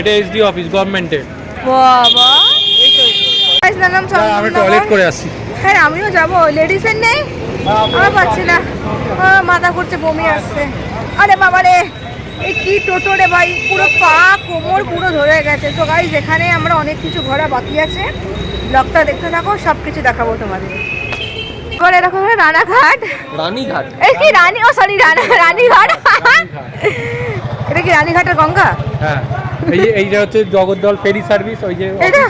S3: এটা এসডি অফিস গভর্নমেন্টের
S1: বাবা। গাইস নাম
S3: আমি টয়লেট করে আসছি।
S1: হ্যাঁ আমিও যাব। লেডিসের নেই? আমার পাচ্ছি না। মাথা ঘুরছে বমি আসছে। আরে বাবা রে এই কি টোটো রে ভাই পুরো পা কোমর পুরো ধরে গেছে তো এখানে আমরা অনেক কিছু ঘোরা বাকি আছে ব্লগটা দেখতে থাকো সব কিছু দেখাবো তোমাদের এরকম রানাঘাট
S2: রানীঘাট
S1: এই কি রানী ও সরি রানা রানীঘাট এটা কি রানীঘাটের গঙ্গা
S3: হ্যাঁ এই এইটা হচ্ছে জগদ্দল ফেরি সার্ভিস ওই যে
S1: এটা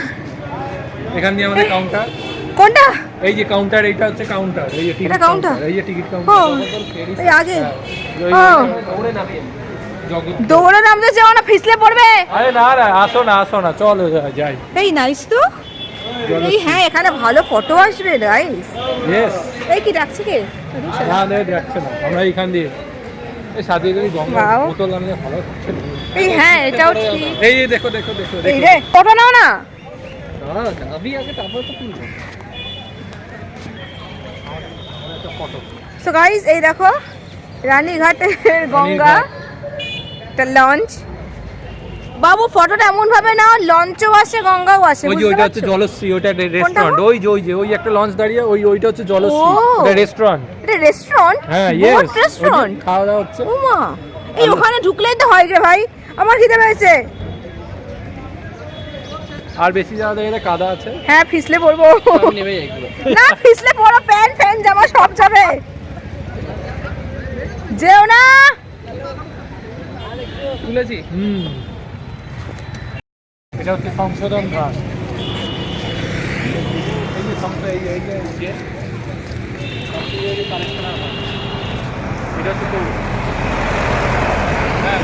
S3: এখান দিয়ে আমাদের কাউন্টার
S1: কোনটা
S3: এই যে কাউন্টার এইটা হচ্ছে কাউন্টার এই যে টিকিট কাউন্টার এই যে টিকিট কাউন্টার
S1: এই আগে ও
S2: নামি
S3: জগৎ
S1: দৌড়ে নামতে যাও না ফিসলে পড়বে।
S3: আরে না না আসো না আসো না চলো যাই।
S1: এই নাইস তো। এই হ্যাঁ এখানে ভালো ফটো আসবে গাইস
S3: ইয়েস
S1: এই কি ডাকছে কে?
S3: না না যাচ্ছে না। আমরা এইখান দিয়ে। এই সাথে যদি গঙ্গা. বোতল আনলে ভালো হচ্ছে
S1: এই হ্যাঁ এটাও ঠিক।
S3: এই দেখো দেখো দেখো
S1: এই রে ফটো নাও না।
S2: না নাবি আগে তারপরে তো তুলবো।
S1: সো গাইস এই দেখো রানীঘাটের গঙ্গা। একটা লঞ্চ। বাবু ফটোটা এমন ভাবে নাও লঞ্চও আসে গঙ্গাও আসে
S3: ওই যে ওইটা হচ্ছে জলশ্রী ওইটা রেস্টুরেন্ট ওই যে ওই যে ওই একটা লঞ্চ দাঁড়িয়ে ওই ওইটা হচ্ছে জলশ্রী। এটা রেস্টুরেন্ট
S1: এটা রেস্টুরেন্ট
S3: হ্যাঁ ইয়েস
S1: রেস্টুরেন্ট
S3: খাওয়া দাওয়া হচ্ছে।
S1: ওমা এই ওখানে ঢুকলেই তো হয় রে ভাই আমার খিদে পেয়েছে।
S3: আর বেশি যাওয়া গেলে কাদা আছে।
S1: হ্যাঁ ফিসলে পড়ব না ফিসলে পড়ো প্যান্ট ফ্যান জামা সব যাবে। যেও না।
S2: তুলেছি?
S3: হুম। এটা হচ্ছে সংশোধন ঘাট এই যে এই এই যে এটা হচ্ছে কোর্ট হ্যাঁ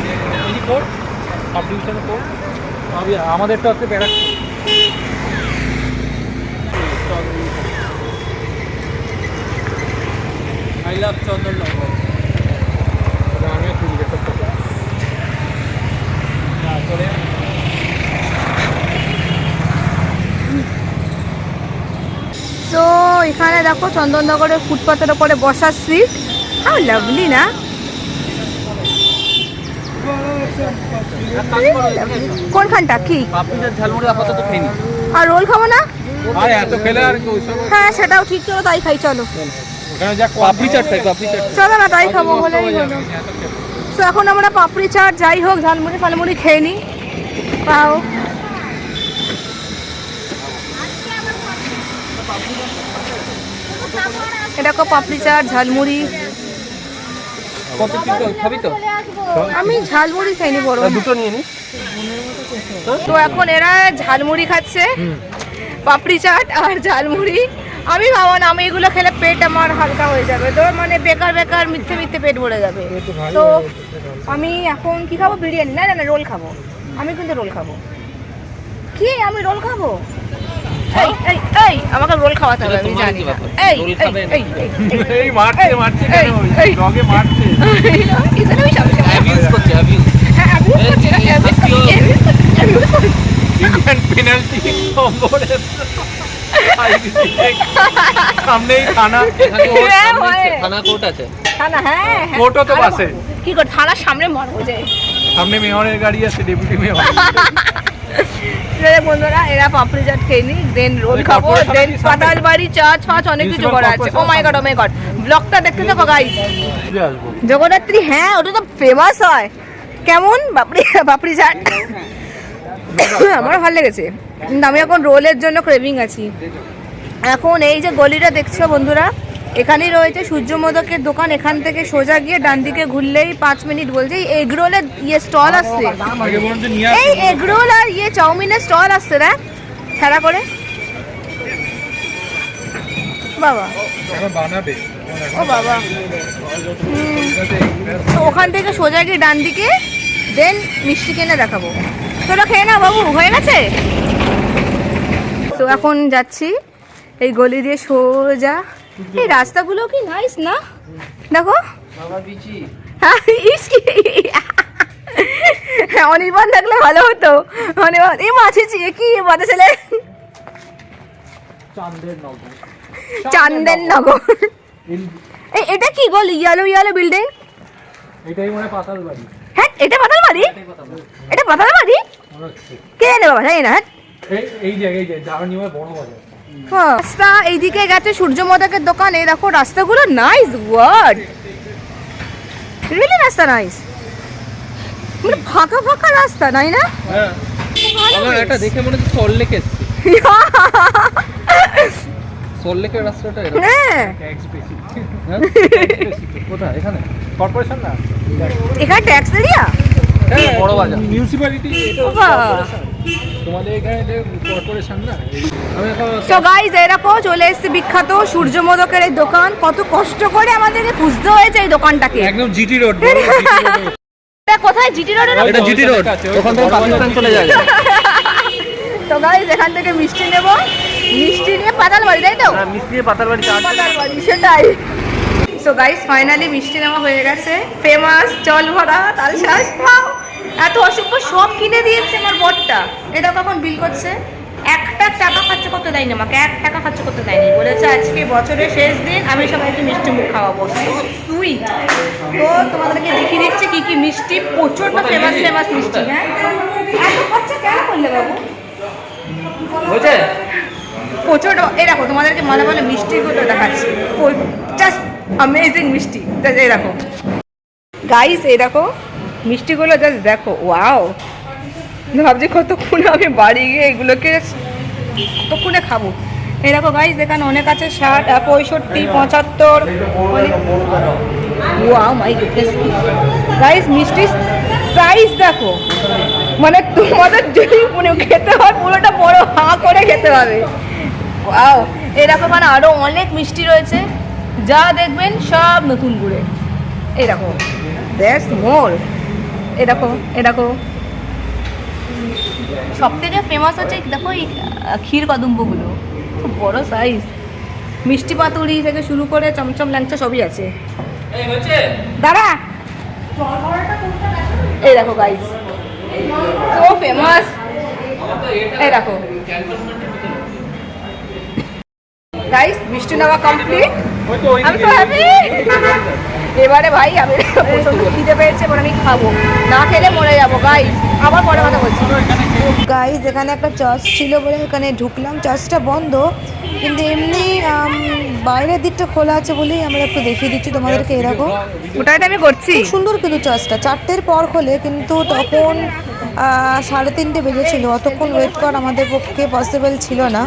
S3: এই যে কোর্ট সাব কোর্ট আমাদেরটা হচ্ছে আমিও তুলি রেকর্ড করতে
S1: তো এখানে দেখো চন্দননগরের ফুটপাথের ওপরে বসার সিট হাউ লাভলি না? কোনখানটা? কি? আর রোল খাব না? হ্যাঁ সেটাও ঠিক চলো তাই খাই চলো। চলো না তাই খাব হলো। তো এখন আমরা পাপড়ি চাট যাই হোক ঝালমুড়ি ফালমুড়ি খেয়ে নিই। পাও। এটা কো পাপড়ি চাট ঝালমুড়ি। আমি ঝালমুড়ি খাইনি বড়
S2: দুটো নিয়ে নি।
S1: তো এখন এরা ঝালমুড়ি খাচ্ছে পাপড়ি চাট আর ঝালমুড়ি। আমি খাব না আমি এগুলো খেলে পেট আমার হালকা হয়ে যাবে। তো মানে বেকার বেকার মিথ্যে মিথ্যে পেট ভরে যাবে। তো আমি এখন কি খাব? বিরিয়ানি। না না না রোল খাব। আমি কিন্তু রোল খাব। কি? আমি রোল খাব? এই এই এই আমাকে রোল খাওয়াতে হবে আমি জানি
S2: কি
S1: না। এই এই এই এই
S3: এই মারছে মারছে
S1: এই, এই।
S3: ডগে মারছে।
S1: এখানে আমি সব
S2: অ্যাবিউজ করছে অ্যাবিউজ
S1: হ্যাঁ, করছি করছি।
S3: ইন্ডিয়ান পেনাল্টি সামনেই থানা।
S1: হ্যাঁ,
S2: সামনে
S1: হয়।
S2: থানা কোর্ট আছে।
S1: থানা হ্যাঁ হ্যাঁ।
S3: কোর্টও তো।
S1: বাবা, কি করে? থানার সামনে মারবো যে
S3: সামনে মেয়রের গাড়ি আছে ডেপুটি মেয়র।
S1: বন্ধুরা এরা পাপড়ি চাট খেয়ে নি দেন রোল খাব দেন পাতাল বাড়ি চাচ ফাচ অনেক কিছু করা আছে। ও my god O my god ব্লগটা দেখতে থাকো গাইস জগদ্ধাত্রী হ্যাঁ ওটা তো ফেমাস হয়। কেমন? পাপড়ি পাপড়ি চাট আমার ভালো লেগেছে। আমি এখন রোলের জন্য ক্রেভিং আছি। এখন এই যে গলিটা দেখছ বন্ধুরা এখানেই রয়েছে সূর্য মোদকের দোকান। এখান থেকে সোজা গিয়ে ডান দিকে ঘুরলেই পাঁচ মিনিট বলছে, এই এগ রোলের ইয়ে স্টল আসছে। এই এগ রোল আর ইয়ে চাউমিনের স্টল আসছে দেখ খেলা করে। বাবা। ও বাবা। তো ওখান থেকে সোজা গিয়ে ডান দিকে, দেন মিষ্টি কিনে দেখাবো। তোরা খেয়ে না বাবু, হয়ে গেছে? তো এখন যাচ্ছি, এই গলি দিয়ে সোজা এই রাস্তাগুলো কি নাইস না? দেখো।
S2: বাবা বিচি
S1: হ্যাঁ, অনির্বাণ থাকলে ভালো হতো। অনির্বাণ এই মাছি চিয়ে কি বাতা ছেলে। চান্দেন নগর। এই এটা কি গোল ইয়ালো ইয়ালো বিল্ডিং
S3: এটাই মনে পাতাল বাড়ি।
S1: হ্যাঁ এটা পাতাল বাড়ি? এটা পাতাল বাড়ি? কে জানে বাবা জানি না হ্যাঁ।
S3: এই এই জায়গায় এই জায়গায় বড় বাজার।
S1: রাস্তা এইদিকে গেছে সূর্য মোদকের দোকান। এই দেখো রাস্তাগুলো নাইস ওয়ার্ড রিয়েলি রাস্তা নাইস মানে ফাঁকা ফাঁকা রাস্তা নাই না?
S3: হ্যাঁ।
S2: আমার এটা দেখে মনে হচ্ছে এসছে। সল্লেকের রাস্তাটা
S1: হ্যাঁ?
S2: হ্যাঁ?
S3: কোথায়? এখানে? কর্পোরেশন না?
S1: এখানে ট্যাক্স এরিয়া
S2: হ্যাঁ, বড় বাজার।
S3: মিউনিসিপ্যালিটি
S1: বাবা।
S3: তোমাদের এখানে কর্পোরেশন না
S1: সো গাইজ এরকম চলে এসেছে বিখ্যাত সূর্য মোদকের এই দোকান। কত কষ্ট করে আমাদেরকে খুঁজতে হয়েছে এই দোকানটাকে।
S3: একদম জিটি রোড
S1: কোথায়? জিটি রোডের
S2: এটা জিটি রোড। ওখান থেকে পাকিস্তান চলে যায়।
S1: তো গাইজ এখান থেকে মিষ্টি নেব। মিষ্টি নিয়ে পাতাল বাড়ি তাই তো?
S2: হ্যাঁ মিস্ত্রি পাতার বাড়ি
S1: পাতাল বাড়ি সেটাই। সো গাইজ ফাইনালি মিষ্টি নেওয়া হয়ে গেছে। ফেমাস জল ভরা তালশাঁস পাও। এত অসভ্য সব কিনে দিয়েছে আমার বরটা। এটা কখন বিল করছে? একটা টাকা খরচা করতে দেয়নি আমাকে এক টাকা খরচা করতে দেয়নি। বলেছে আজকে বছরের শেষ দিন আমি সবাইকে মিষ্টি মুখ খাওয়াবো। সুইট তো তোমাদেরকে দেখিয়ে দিচ্ছি কি কি মিষ্টি প্রচণ্ড ফেমাস ফেমাস মিষ্টি হ্যাঁ? এত খরচা কেন করলে বাবু? প্রচণ্ড দেখো তোমাদেরকে ভালো ভালো মিষ্টিগুলো দেখাচ্ছি। জাস্ট অ্যামেজিং মিষ্টি এই দেখো। গাইস এই দেখো, মিষ্টিগুলো জাস্ট দেখো। ওয়াও ভাবছি কতক্ষণে আমি বাড়ি গিয়ে এগুলোকে কতক্ষণে খাব? এই দেখো গাইস এখানে অনেক আছে ষাট, পঁয়ষট্টি, পঁচাত্তর। ওয়াও গাইস মিষ্টি প্রাইস দেখো। মানে তোমাদের যদি মানে খেতে হয়, পুরোটা বড় হাঁ করে খেতে হবে। ওয়াও এরকম মানে আরও অনেক মিষ্টি রয়েছে। যা দেখবেন সব নতুন গুড়ে। এরকম দ্যাটস মোর এরকম এরকম সব থেকে ফেমাস হচ্ছে দেখো এই ক্ষীর কদম্বগুলো। খুব বড় সাইজ মিষ্টি পাতুরি থেকে শুরু করে চমচম ল্যাংচা সবই আছে। দাঁড়া। এই দেখো গাইস সো ফেমাস এই দেখো। গাইস মিষ্টি নেওয়া কমপ্লিট আমি তো হ্যাপি এবারে ভাই আমি প্রচণ্ড খিদে পেয়েছে এবার আমি খাব। না খেলে মরে যাব গাইস আবার পরে কথা বলছি।
S4: গাইজ এখানে একটা চার্চ ছিল বলে এখানে ঢুকলাম। চার্চটা বন্ধ কিন্তু এমনি বাইরের দিকটা খোলা আছে বলেই আমরা একটু দেখিয়ে দিচ্ছি তোমাদেরকে এরকম।
S1: ওটাই আমি করছি।
S4: সুন্দর কিন্তু চার্চটা চারটের পর খোলে কিন্তু তখন সাড়ে তিনটে বেজেছিল। অতক্ষণ ওয়েট করা আমাদের পক্ষে পসিবল ছিল না।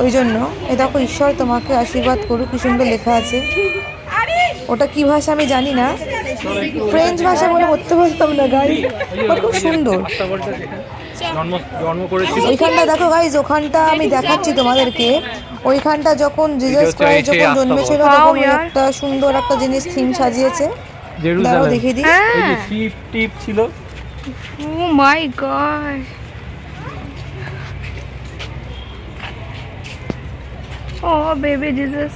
S4: ওই জন্য এ দেখো ঈশ্বর তোমাকে আশীর্বাদ করুক কি সুন্দর লেখা আছে। ওটা কি ভাষা আমি জানি না। ফ্রেঞ্চ ভাষা বলে পড়তে পারতাম না গাইজ খুব সুন্দর। ওইখানটা দেখো গাইজ ওখানটা আমি দেখাচ্ছি তোমাদেরকে। ওইখানটা যখন জিজাস ক্রাইস্ট যখন জন্মেছিল তখন একটা সুন্দর একটা জিনিস থিম সাজিয়েছে। দাঁড়াও
S3: জেরুজালেম
S4: দেখিয়ে দিই।
S3: এই যে শিপ টিপ ছিল।
S1: ও my god oh
S3: baby Jesus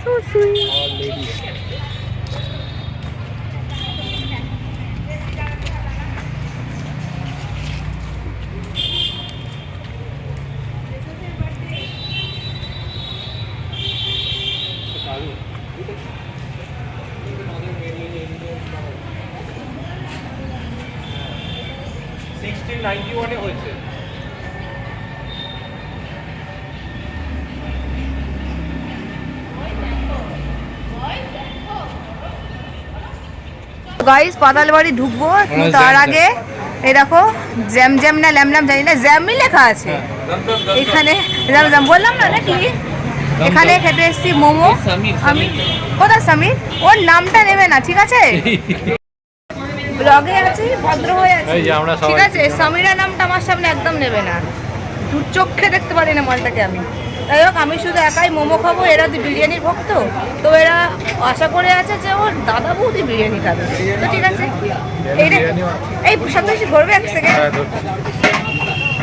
S3: so sweet
S1: guys পাতাল বাড়ি ঢুকবো কিন্তু তার আগে এই দেখো জ্যাম জ্যাম না ল্যাম ল্যাম জানি না জ্যামই লেখা আছে। এখানে জ্যাম জ্যাম বললাম না নাকি? এখানে খেতে এসেছি মোমো। আমি কোথায় সামির? ওর নামটা নেবে না ঠিক আছে? ব্লগে আছি ভদ্র হয়ে আছি। ঠিক আছে সামিরা নামটা আমার সামনে একদম নেবে না। দু চোখে দেখতে পারি না মালটাকে আমি। যাই হোক আমি শুধু একাই মোমো খাব এরা বিরিয়ানির ভক্ত। তো এরা আশা করে আছে যে ওর দাদা বৌদি বিরিয়ানি খাবে। তো ঠিক আছে? এই সন্দেশ ধরবে এক সেকেন্ড
S3: হ্যাঁ,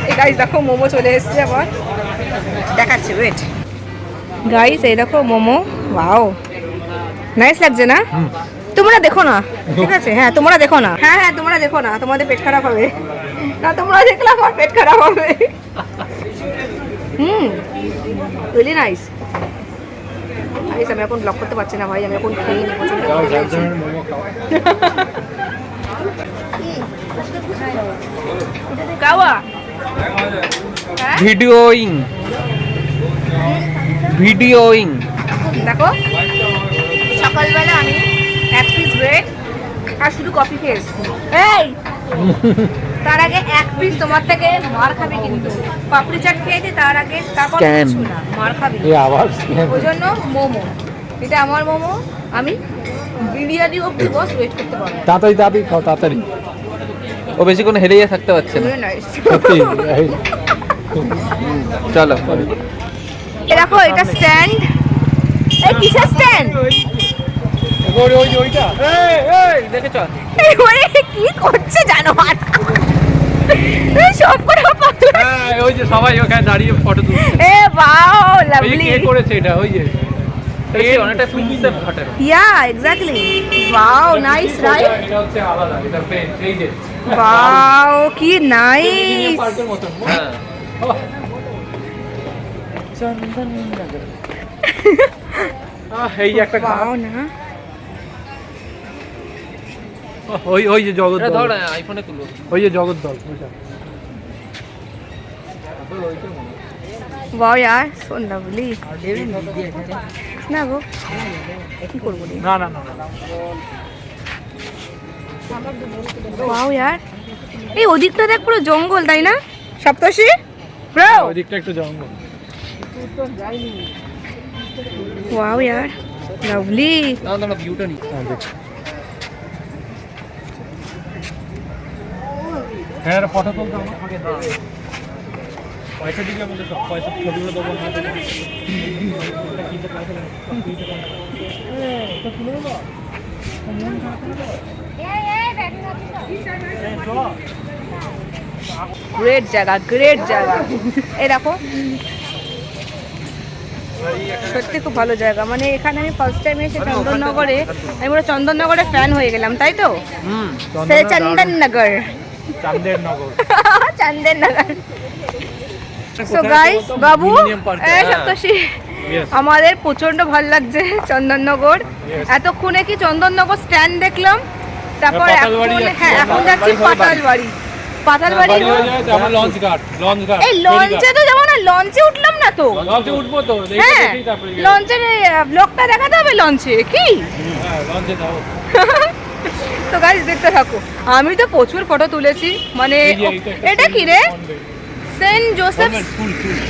S1: এই গাইস দেখো মোমো চলে এসেছে আবার। দেখাচ্ছি ওয়েট গাইস এই দেখো মোমো ওয়াও নাইস লাগছে না? তোমরা দেখো না ঠিক আছে? হ্যাঁ তোমরা দেখো না। হ্যাঁ হ্যাঁ তোমরা দেখো না তোমাদের পেট খারাপ হবে। না তোমরা দেখলে আমার পেট খারাপ হবে। হুম রিয়েলি নাইস গাইস আমি এখন ব্লক করতে পারছি না ভাই আমি এখন খেয়ে নিই প্রচণ্ড
S3: যাও,
S1: খিদে
S3: যার
S1: পেয়েছে।
S3: জন্য মোমো খাও।
S1: কাওয়া? হ্যাঁ?
S2: ভিডিওইং ভিডিওইং
S1: দেখো সকালবেলা আমি এক পিস ব্রেড আর শুধু কফি খেয়ে এসেছি। এই! তার আগে এক পিস তোমার থেকে মার খাবে কিন্তু। পাপড়ি চাট খেয়েছি তার আগে তারপর কিছু না মার খাবি। ওই জন্য মোমো। এটা আমার মোমো আমি বিরিয়ানি অব্দি বস ওয়েট করতে পারব
S3: তাড়াতাড়ি তাড়াতাড়ি খাও তাড়াতাড়ি।
S2: ও বেশিক্ষণ হেলেই থাকতে পারছে না।
S3: সত্যি
S2: চলো।
S1: দেখো এটা স্ট্যান্ড এই কিসের স্ট্যান্ড
S3: ওই ওই ওইটা।
S2: এই এই দেখেছ?
S1: ওরে কি করছে জানো আর সব করে পাগল।
S3: হ্যাঁ ওই যে সবাই ওখানে দাঁড়িয়ে ফটো তুলছে।
S1: এ বাও
S3: ওই যে
S1: লাভলি
S3: কে করেছে এটা ওই যে।
S2: এই অনেকটা সুইসেপ ঘটে।
S1: Yeah exactly wow nice right
S3: এটা হচ্ছে আলাদা এটা ফ্রেঞ্চ এই যে।
S1: ওয়াও কি নাইস
S3: পার্কের মতন।
S2: হ্যাঁ।
S3: আহ, এই যে একটা
S1: ওয়াও না।
S3: ওই ওই যে জগৎ
S2: এটা ধর
S3: দল
S2: আইফোনে তুলো
S3: ওই যে জগৎ দল ওইটা।
S1: ওয়াও यार সো লাভলি না গো কি করবো রে
S3: না না না না।
S1: ওয়াও यार এই ওদিকটা দেখ পুরো জঙ্গল তাই না সপ্তর্ষি ব্রো
S3: ওই দিকটা একটু জঙ্গল
S1: ওয়াও यार লাভলি
S2: না না ভিউটা নি
S3: হ্যাঁ ফটো তুলতে হবে। পয়সা দিবি আমাদের সব পয়সা ছবিগুলো দেবো।
S1: গ্রেট জায়গা গ্রেট জায়গা। এই দেখো। সত্যি খুব ভালো জায়গা। মানে এখানে আমি ফার্স্ট টাইম এসে চন্দননগরে আমি পুরো চন্দননগরে ফ্যান হয়ে গেলাম তাই তো?
S2: হুম
S1: সে চন্দননগর।
S3: চান্দের নগর
S1: চন্দননগর সো গাইস বাবু
S2: হ্যাঁ।
S1: আমাদের প্রচণ্ড ভালো লাগছে চন্দননগর। এতক্ষণে কি চন্দননগর স্ট্যান্ড দেখলাম? তারপর
S3: হ্যাঁ,
S1: এখন
S3: যাচ্ছি।
S1: হ্যাঁ এখন যাচ্ছি পাতালবাড়ি পাতালবাড়ি।
S3: বাড়ি যায় আমরা লঞ্চ ঘাট লঞ্চ ঘাট
S1: এই লঞ্চে তো যাব না লঞ্চে উঠলাম না তো।
S3: লঞ্চে উঠবো তো
S1: হ্যাঁ লঞ্চের দেখাতে হবে লঞ্চে কি?
S3: হ্যাঁ লঞ্চে যাব।
S1: তো গাইজ দেখতে থাকো। আমি তো প্রচুর ফটো তুলেছি। মানে এটা কি রে? সেন্ট জোসেফ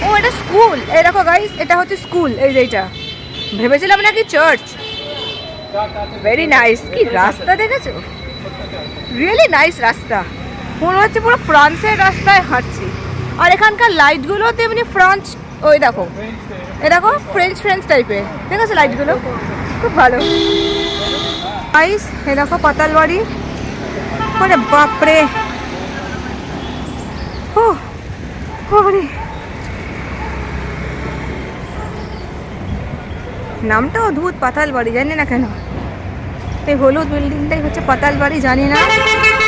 S1: ও এটা স্কুল এই দেখো গাইজ এটা হচ্ছে স্কুল এই যে এটা ভেবেছিলাম নাকি চার্চ ভেরি নাইস কি রাস্তা দেখেছ? রিয়েলি নাইস রাস্তা। মনে হচ্ছে পুরো ফ্রান্সের রাস্তায় হাঁটছি। আর এখানকার লাইটগুলো তেমনি ফ্রান্স ওই দেখো। এ দেখো ফ্রেঞ্চ ফ্রেঞ্চ টাইপের ঠিক আছে লাইটগুলো খুব ভালো। দেখো পাতাল বাড়ি। ওরে বাপরে। নামটা অদ্ভুত, পাতাল বাড়ি, জানি না কেন। এই হলুদ বিল্ডিংটাই হচ্ছে পাতাল বাড়ি, জানি না।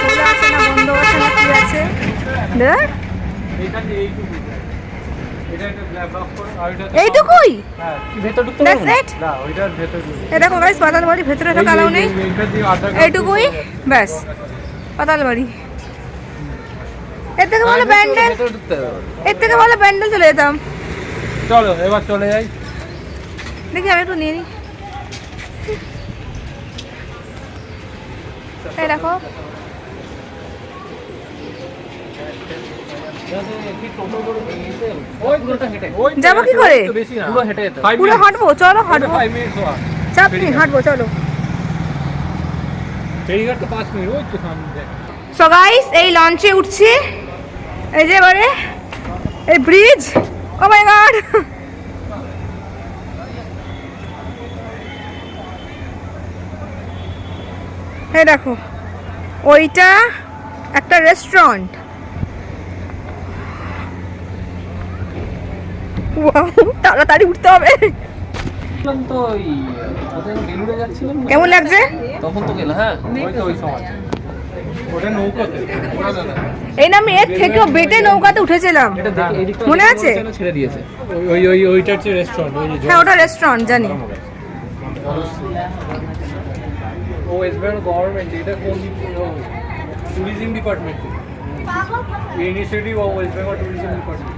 S1: খোলা আছে না, বন্ধ আছে না, কি আছে? দেখ। এইটুকুই
S3: হ্যাঁ কি ভেতর ঢুকতে
S1: That's
S3: পারব? না?
S1: it?
S3: না ওইটার ভেতর ঢুকতে
S1: এ দেখো গাইস পাতাল বাড়ি ভেতরে নেই। এইটুকুই? ব্যাস। পাতাল বাড়ি এর থেকে ভালো ব্যান্ডেল এর থেকে ভালো ব্যান্ডেল চলে যেতাম।
S3: চলো এবার চলে যাই।
S1: দেখি আমি একটু নিয়ে নিই দেখো
S2: ওই পুরোটা হেঁটে
S3: ওই তো
S1: যাব কি করে?
S2: পুরো।
S1: হাঁটবো, চলো হাঁটবো। চাপ নেই, হাঁটবো, চলো। সো এই লঞ্চে উঠছি এই যে এবারে, এই ব্রিজ ও মাই গড দেখো, ওইটা একটা রেস্টুরেন্ট তাড়াতাড়ি উঠতে হবে? কেমন লাগছে?
S2: তখন তো গেলাম হ্যাঁ
S3: ওই তো ওই সময়। ওটা নৌকাতে
S1: এই না আমি এর থেকেও বেটে নৌকাতে উঠেছিলাম।
S2: এটা দেখে এদিকটা
S1: মনে আছে?
S2: ছেড়ে দিয়েছে।
S3: ওই ওই ওই ওইটা হচ্ছে রেস্টুরেন্ট
S1: হ্যাঁ ওটা রেস্টুরেন্ট জানি।
S3: ও ওয়েস্ট বেঙ্গল গভর্নমেন্ট এটা কোন tourism department initiative of west Bengal tourism department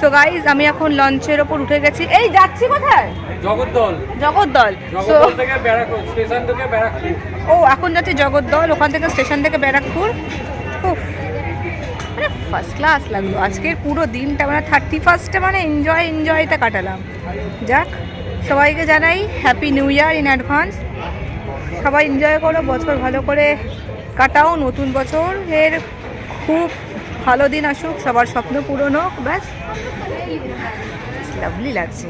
S1: so guys আমি এখন লঞ্চের ওপর উঠে গেছি। এই যাচ্ছি কোথায়?
S3: জগদ্দল।
S1: জগদ্দল। সো
S3: থেকে ব্যারাকপুর স্টেশন থেকে ব্যারাকপুর।
S1: ও এখন যাচ্ছি জগদ্দল ওখান থেকে স্টেশন থেকে ব্যারাকপুর। মানে ফার্স্ট ক্লাস লাগল। আজকের পুরো দিনটা মানে থার্টি ফার্স্টে মানে এনজয় এনজয়তে কাটালাম। যাক সবাইকে জানাই happy new year in advance সবাই এনজয় করো বছর ভালো করে কাটাও। নতুন বছর এর খুব ভালো দিন আসুক সবার স্বপ্ন পূরণ হোক ব্যাস। লাভলি লাগছে।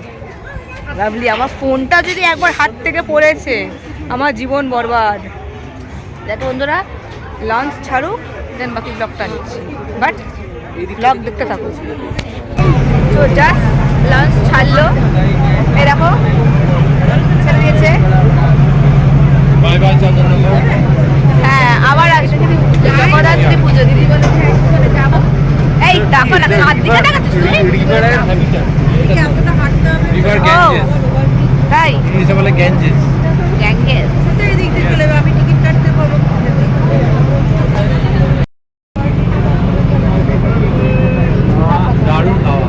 S1: লাভলি আমার ফোনটা যদি একবার হাত থেকে পড়েছে আমার জীবন বরবাদ। দেখো বন্ধুরা লঞ্চ ছাড়ুক দেন বাকি ব্লগটা নিচ্ছি। বাট ব্লগ দেখতে থাকুক তো জাস্ট লঞ্চ ছাড়লো। এই দেখো ছেড়ে দিয়েছে। হ্যাঁ আবার আসবে। জগদ্ধাত্রী পুজো দিদি বলে হ্যাঁ, কি করে যাব? এই দেখো না হাত দিকে দেখাচ্ছিস
S3: রিভার গ্যাঞ্জেস
S1: তাই?
S3: ইংলিশে বলে গ্যাঞ্জেস
S1: গ্যাঙ্গেস
S3: দারুণ হাওয়া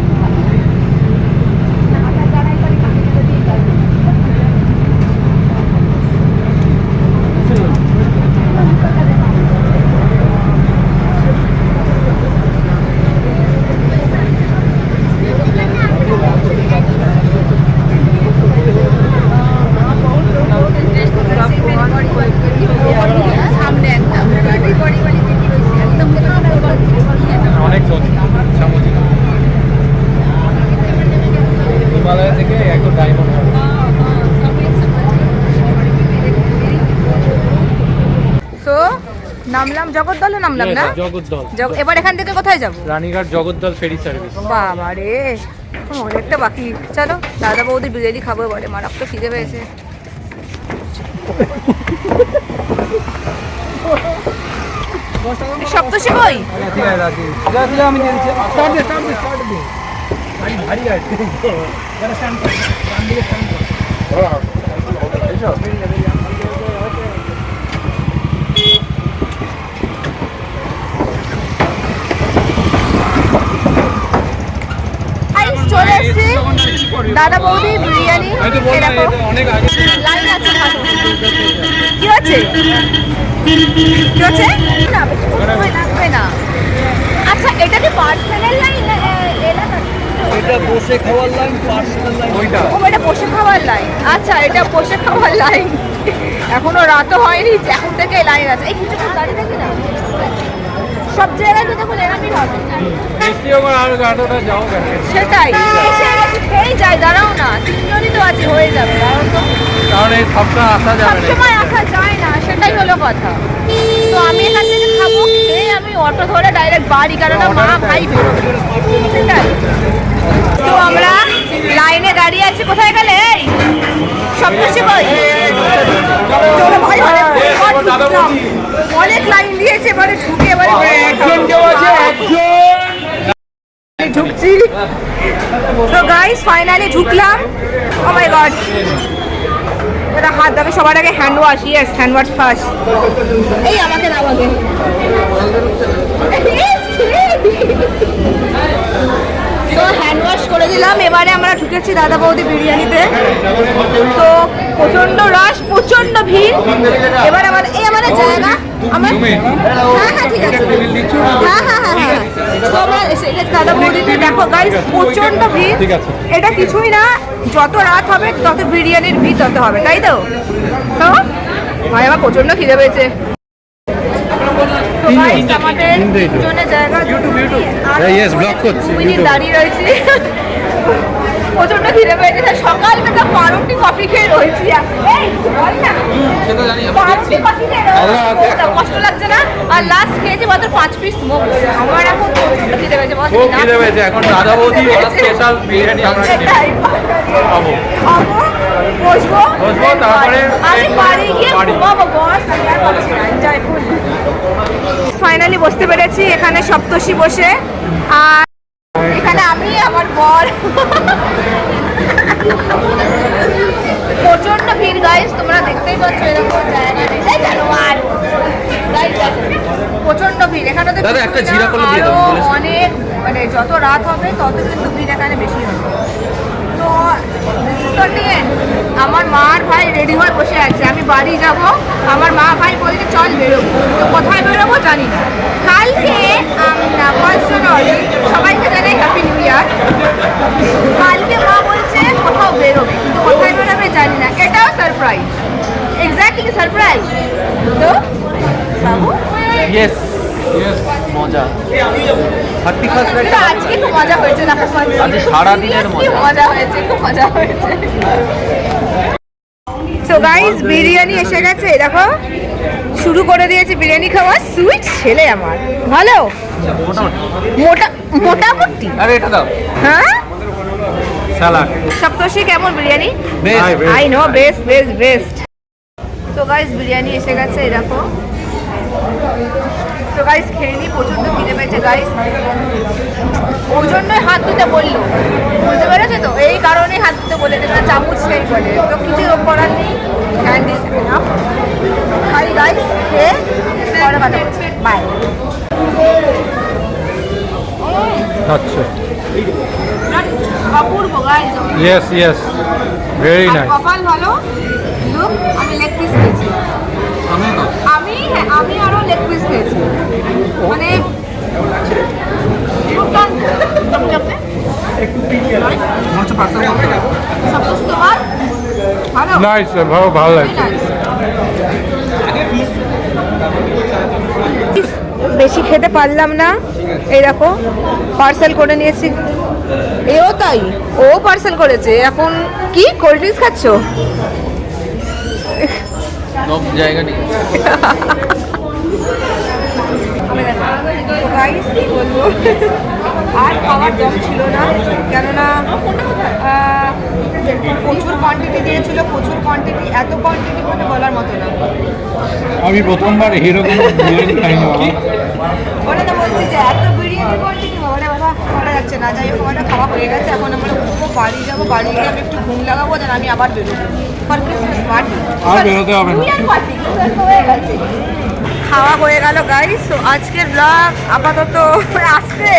S1: সামনে একদম
S3: অনেক নদী সামুদ্রিক হিমালয় থেকে একদম ডায়মন্ড
S1: তো নামলাম জগদ্দলে নামলাম না?
S3: জগদ্দল।
S1: এবার এখান থেকে কোথায় যাব?
S3: Ranighat Jagaddal ferry service.
S1: বাবা রে অনেকটা বাকি। চলো দাদা বৌদি বিরিয়ানি খাব এবারে মারাপ তো খিদে পেয়েছে। সপ্তশী
S3: আমি ভারী ভারী আছে যারা স্ট্যান্ড কর স্ট্যান্ড দিকে স্ট্যান্ড কর
S1: আই চলে এসেছি দাদা বৌদি বিরিয়ানি লাইন আছে কি কি হচ্ছে? না আচ্ছা এটা কি পার্সোনাল লাইন এলাকা?
S2: এটা বসে খাওয়ার লাইন পার্সোনাল লাইন। ওইটা।
S1: ও এটা বসে খাওয়ার লাইন। আচ্ছা এটা বসে খাওয়ার লাইন। এখনও রাতও হয়নি এখন থেকে লাইন আছে। এই কিছুক্ষণ দাঁড়িয়ে থাকি না? সব জায়গায় তো দেখুন এরকমই হবে। সেটাই। গেছি যাই দাঁড়াও না তিনজনই তো আছে হয়ে যাবে কারণ তো
S5: কারণ এই সবসময় আসা যাবে
S1: সবসময় আসা যায় না সেটাই হলো কথা। তো আমি এখান থেকে খাব খেয়ে আমি অটো ধরে ডাইরেক্ট বাড়ি কেননা মা ভাই বেরোবে। সেটাই। তো আমরা লাইনে দাঁড়িয়ে আছি কোথায় গেলে এই সব কিছু কই চলো ভাই অনেক ঢুকলাম। অনেক লাইন দিয়েছে এবারে ঢুকে এবারে একজন কেউ আছে ঢুকছি তো গাইস ফাইনালি ঢুকলাম। ও মাই গড এটা হাত দেবে সবার আগে hand wash yes hand wash first এই আমাকে দাও আগে। তো হ্যান্ড ওয়াশ করে দিলাম। এবারে আমরা ঢুকেছি দাদা বৌদি বিরিয়ানিতে। তো প্রচণ্ড রাশ প্রচণ্ড ভিড়। এবার আমার এই আমাদের জায়গা। আমার হ্যাঁ হ্যাঁ ঠিক আছে। হ্যাঁ হ্যাঁ হ্যাঁ হ্যাঁ তো আমরা এসে গেছি দাদা বৌদিতে দেখো গাইস প্রচণ্ড ভিড়। এটা কিছুই না যত রাত হবে তত বিরিয়ানির ভিড় তত হবে তাই তো? তো ভাই আমার প্রচণ্ড খিদে পেয়েছে। আমাদের জায়গা দাঁড়িয়ে রয়েছি। প্রচণ্ড খিদে পেয়েছে তাই সকাল থেকে পাউরুটি কফি খেয়ে রয়েছি কষ্ট লাগছে না? আর লাস্ট খেয়েছি মাত্র পাঁচ পিস মোমো। আমার এখন প্রচণ্ড খিদে পেয়েছে
S5: খুব খিদে পেয়েছে। এখন দাদা বৌদি স্পেশাল বিরিয়ানি আমরা খাব।
S1: খাব, বসবো।
S5: বসবো, তারপরে
S1: আমি বাড়ি গিয়ে ঘুমাবো বস। আর পাচ্ছি না এনজয় ফাইনালি বসতে পেরেছি এখানে সপ্তষী বসে। আর আমি প্রচণ্ড ভিড় গাইস তোমরা দেখতেই পাচ্ছ এরকম জায়গা নেই। এই জানোয়ার গাইস প্রচণ্ড ভিড়। এখানে তো
S2: একটা জিরা
S1: আরও
S2: বলেছে।
S1: অনেক মানে যত রাত হবে তত কিন্তু ভিড় এখানে বেশি হবে। আমার মা ভাই রেডি হয়ে বসে আছে। আমি বাড়ি যাব। আমার মা ভাই বলছে, চল বেরোবো তো কোথায় বেরোবো জানি না। কালকে জানুয়ারি সবাইকে জানাই হ্যাপি নিউ ইয়ার কালকে মা বলছে, কোথাও বেরোবে। কিন্তু কোথায় বেরোবে জানি না। এটাও সারপ্রাইজ এক্স্যাক্টলি সারপ্রাইজ তো, বাবু?
S2: মজা। থার্টি ফার্স্ট
S1: কিন্তু আজকে খুব মজা হয়েছে না
S2: আজকে সারাদিনের
S1: Seriously
S2: মজা।
S1: মজা হয়েছে খুব মজা হয়েছে। সো গাইস বিরিয়ানি এসে গেছে দেখো। শুরু করে দিয়েছে বিরিয়ানি খাওয়া সুইট ছেলে আমার। ভালো? মোটা মোটামুটি?
S2: আরে এটা দাও।
S1: হ্যাঁ?
S5: স্যালাড
S1: সপ্তর্ষি কেমন biryani?
S2: I
S5: know best
S1: best best তো গাইস বিরিয়ানি এসে গেছে দেখো। তো গাইস খেয়ে নি প্রচণ্ড খিদে পেয়েছে গাইস ওই জন্যই হাত ধুতে বলল। বুঝতে পেরেছ তো? এই কারণে হাত ধুতে বলে যেটা চামচ নেই বলে তো কিছু করার নেই। হ্যান্ড ইজ খাই গাইস খেয়ে পরে কথা বলছি। বাই
S5: আচ্ছা।
S1: অপূর্ব
S5: guys yes yes
S1: very
S5: nice
S1: কপাল ভালো। লুক আমি লেগ পিস খেয়েছি। আমি? হ্যাঁ, আমি আরও লেগ পিস খেয়েছি। মানে?
S5: নাইস ভালো? ভালো লাগছে।
S1: বেশি খেতে পারলাম না। এই দেখো পার্সেল করে নিয়েছি। এও তাই ও পার্সেল করেছে। এখন কি? কোল্ড ড্রিঙ্কস খাচ্ছ?
S2: সব জায়গা নেই।
S1: গাইস কি বলব আর খাওয়ার দম ছিল না কেননা প্রচুর কোয়ান্টিটি দিয়েছিল প্রচুর কোয়ান্টিটি এত কোয়ান্টিটি মানে বলার মতো না।
S5: আমি প্রথমবার এরকম বিরিয়ানি খাইনি বাবা।
S1: ওরা তো বলছি যে এত বিরিয়ানি কোয়ান্টিটি মানে বাবা? করা যাচ্ছে না। যাই হোক আমাদের খাওয়া হয়ে গেছে। এখন আমরা উঠবো বাড়ি যাব বাড়ি গিয়ে আমি একটু ঘুম লাগাবো দেন আমি আবার বেরোবো। ফর ক্রিসমাস পার্টি
S5: আর বেরোতে হবে না।
S1: খাওয়া হয়ে গেল গাইস তো আজকের ব্লগ আপাতত আসছে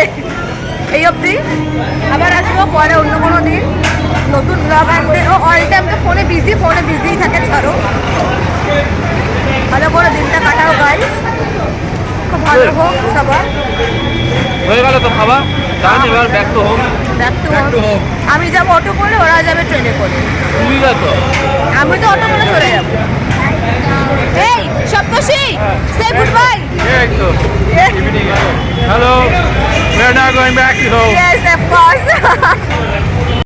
S1: এই অবধি। আবার আসব পরে অন্য কোনো দিন। নতুন ব্লগ আনতে। ও অল টাইম তো ফোনে বিজি ফোনে বিজিই থাকে ছাড়ো। ভালো করে দিনটা কাটাও গাইস খুব ভালো হোক সবার।
S3: হয়ে গেল তো খাবার। ডান এবার back
S1: to home
S3: back to home.
S1: আমি যাব অটো করে ওরা যাবে ট্রেনে করে। আমি তো অটো করে চলে যাব। এই Saptarshi
S3: say good bye hello we are now going back to home
S1: Yes, of course.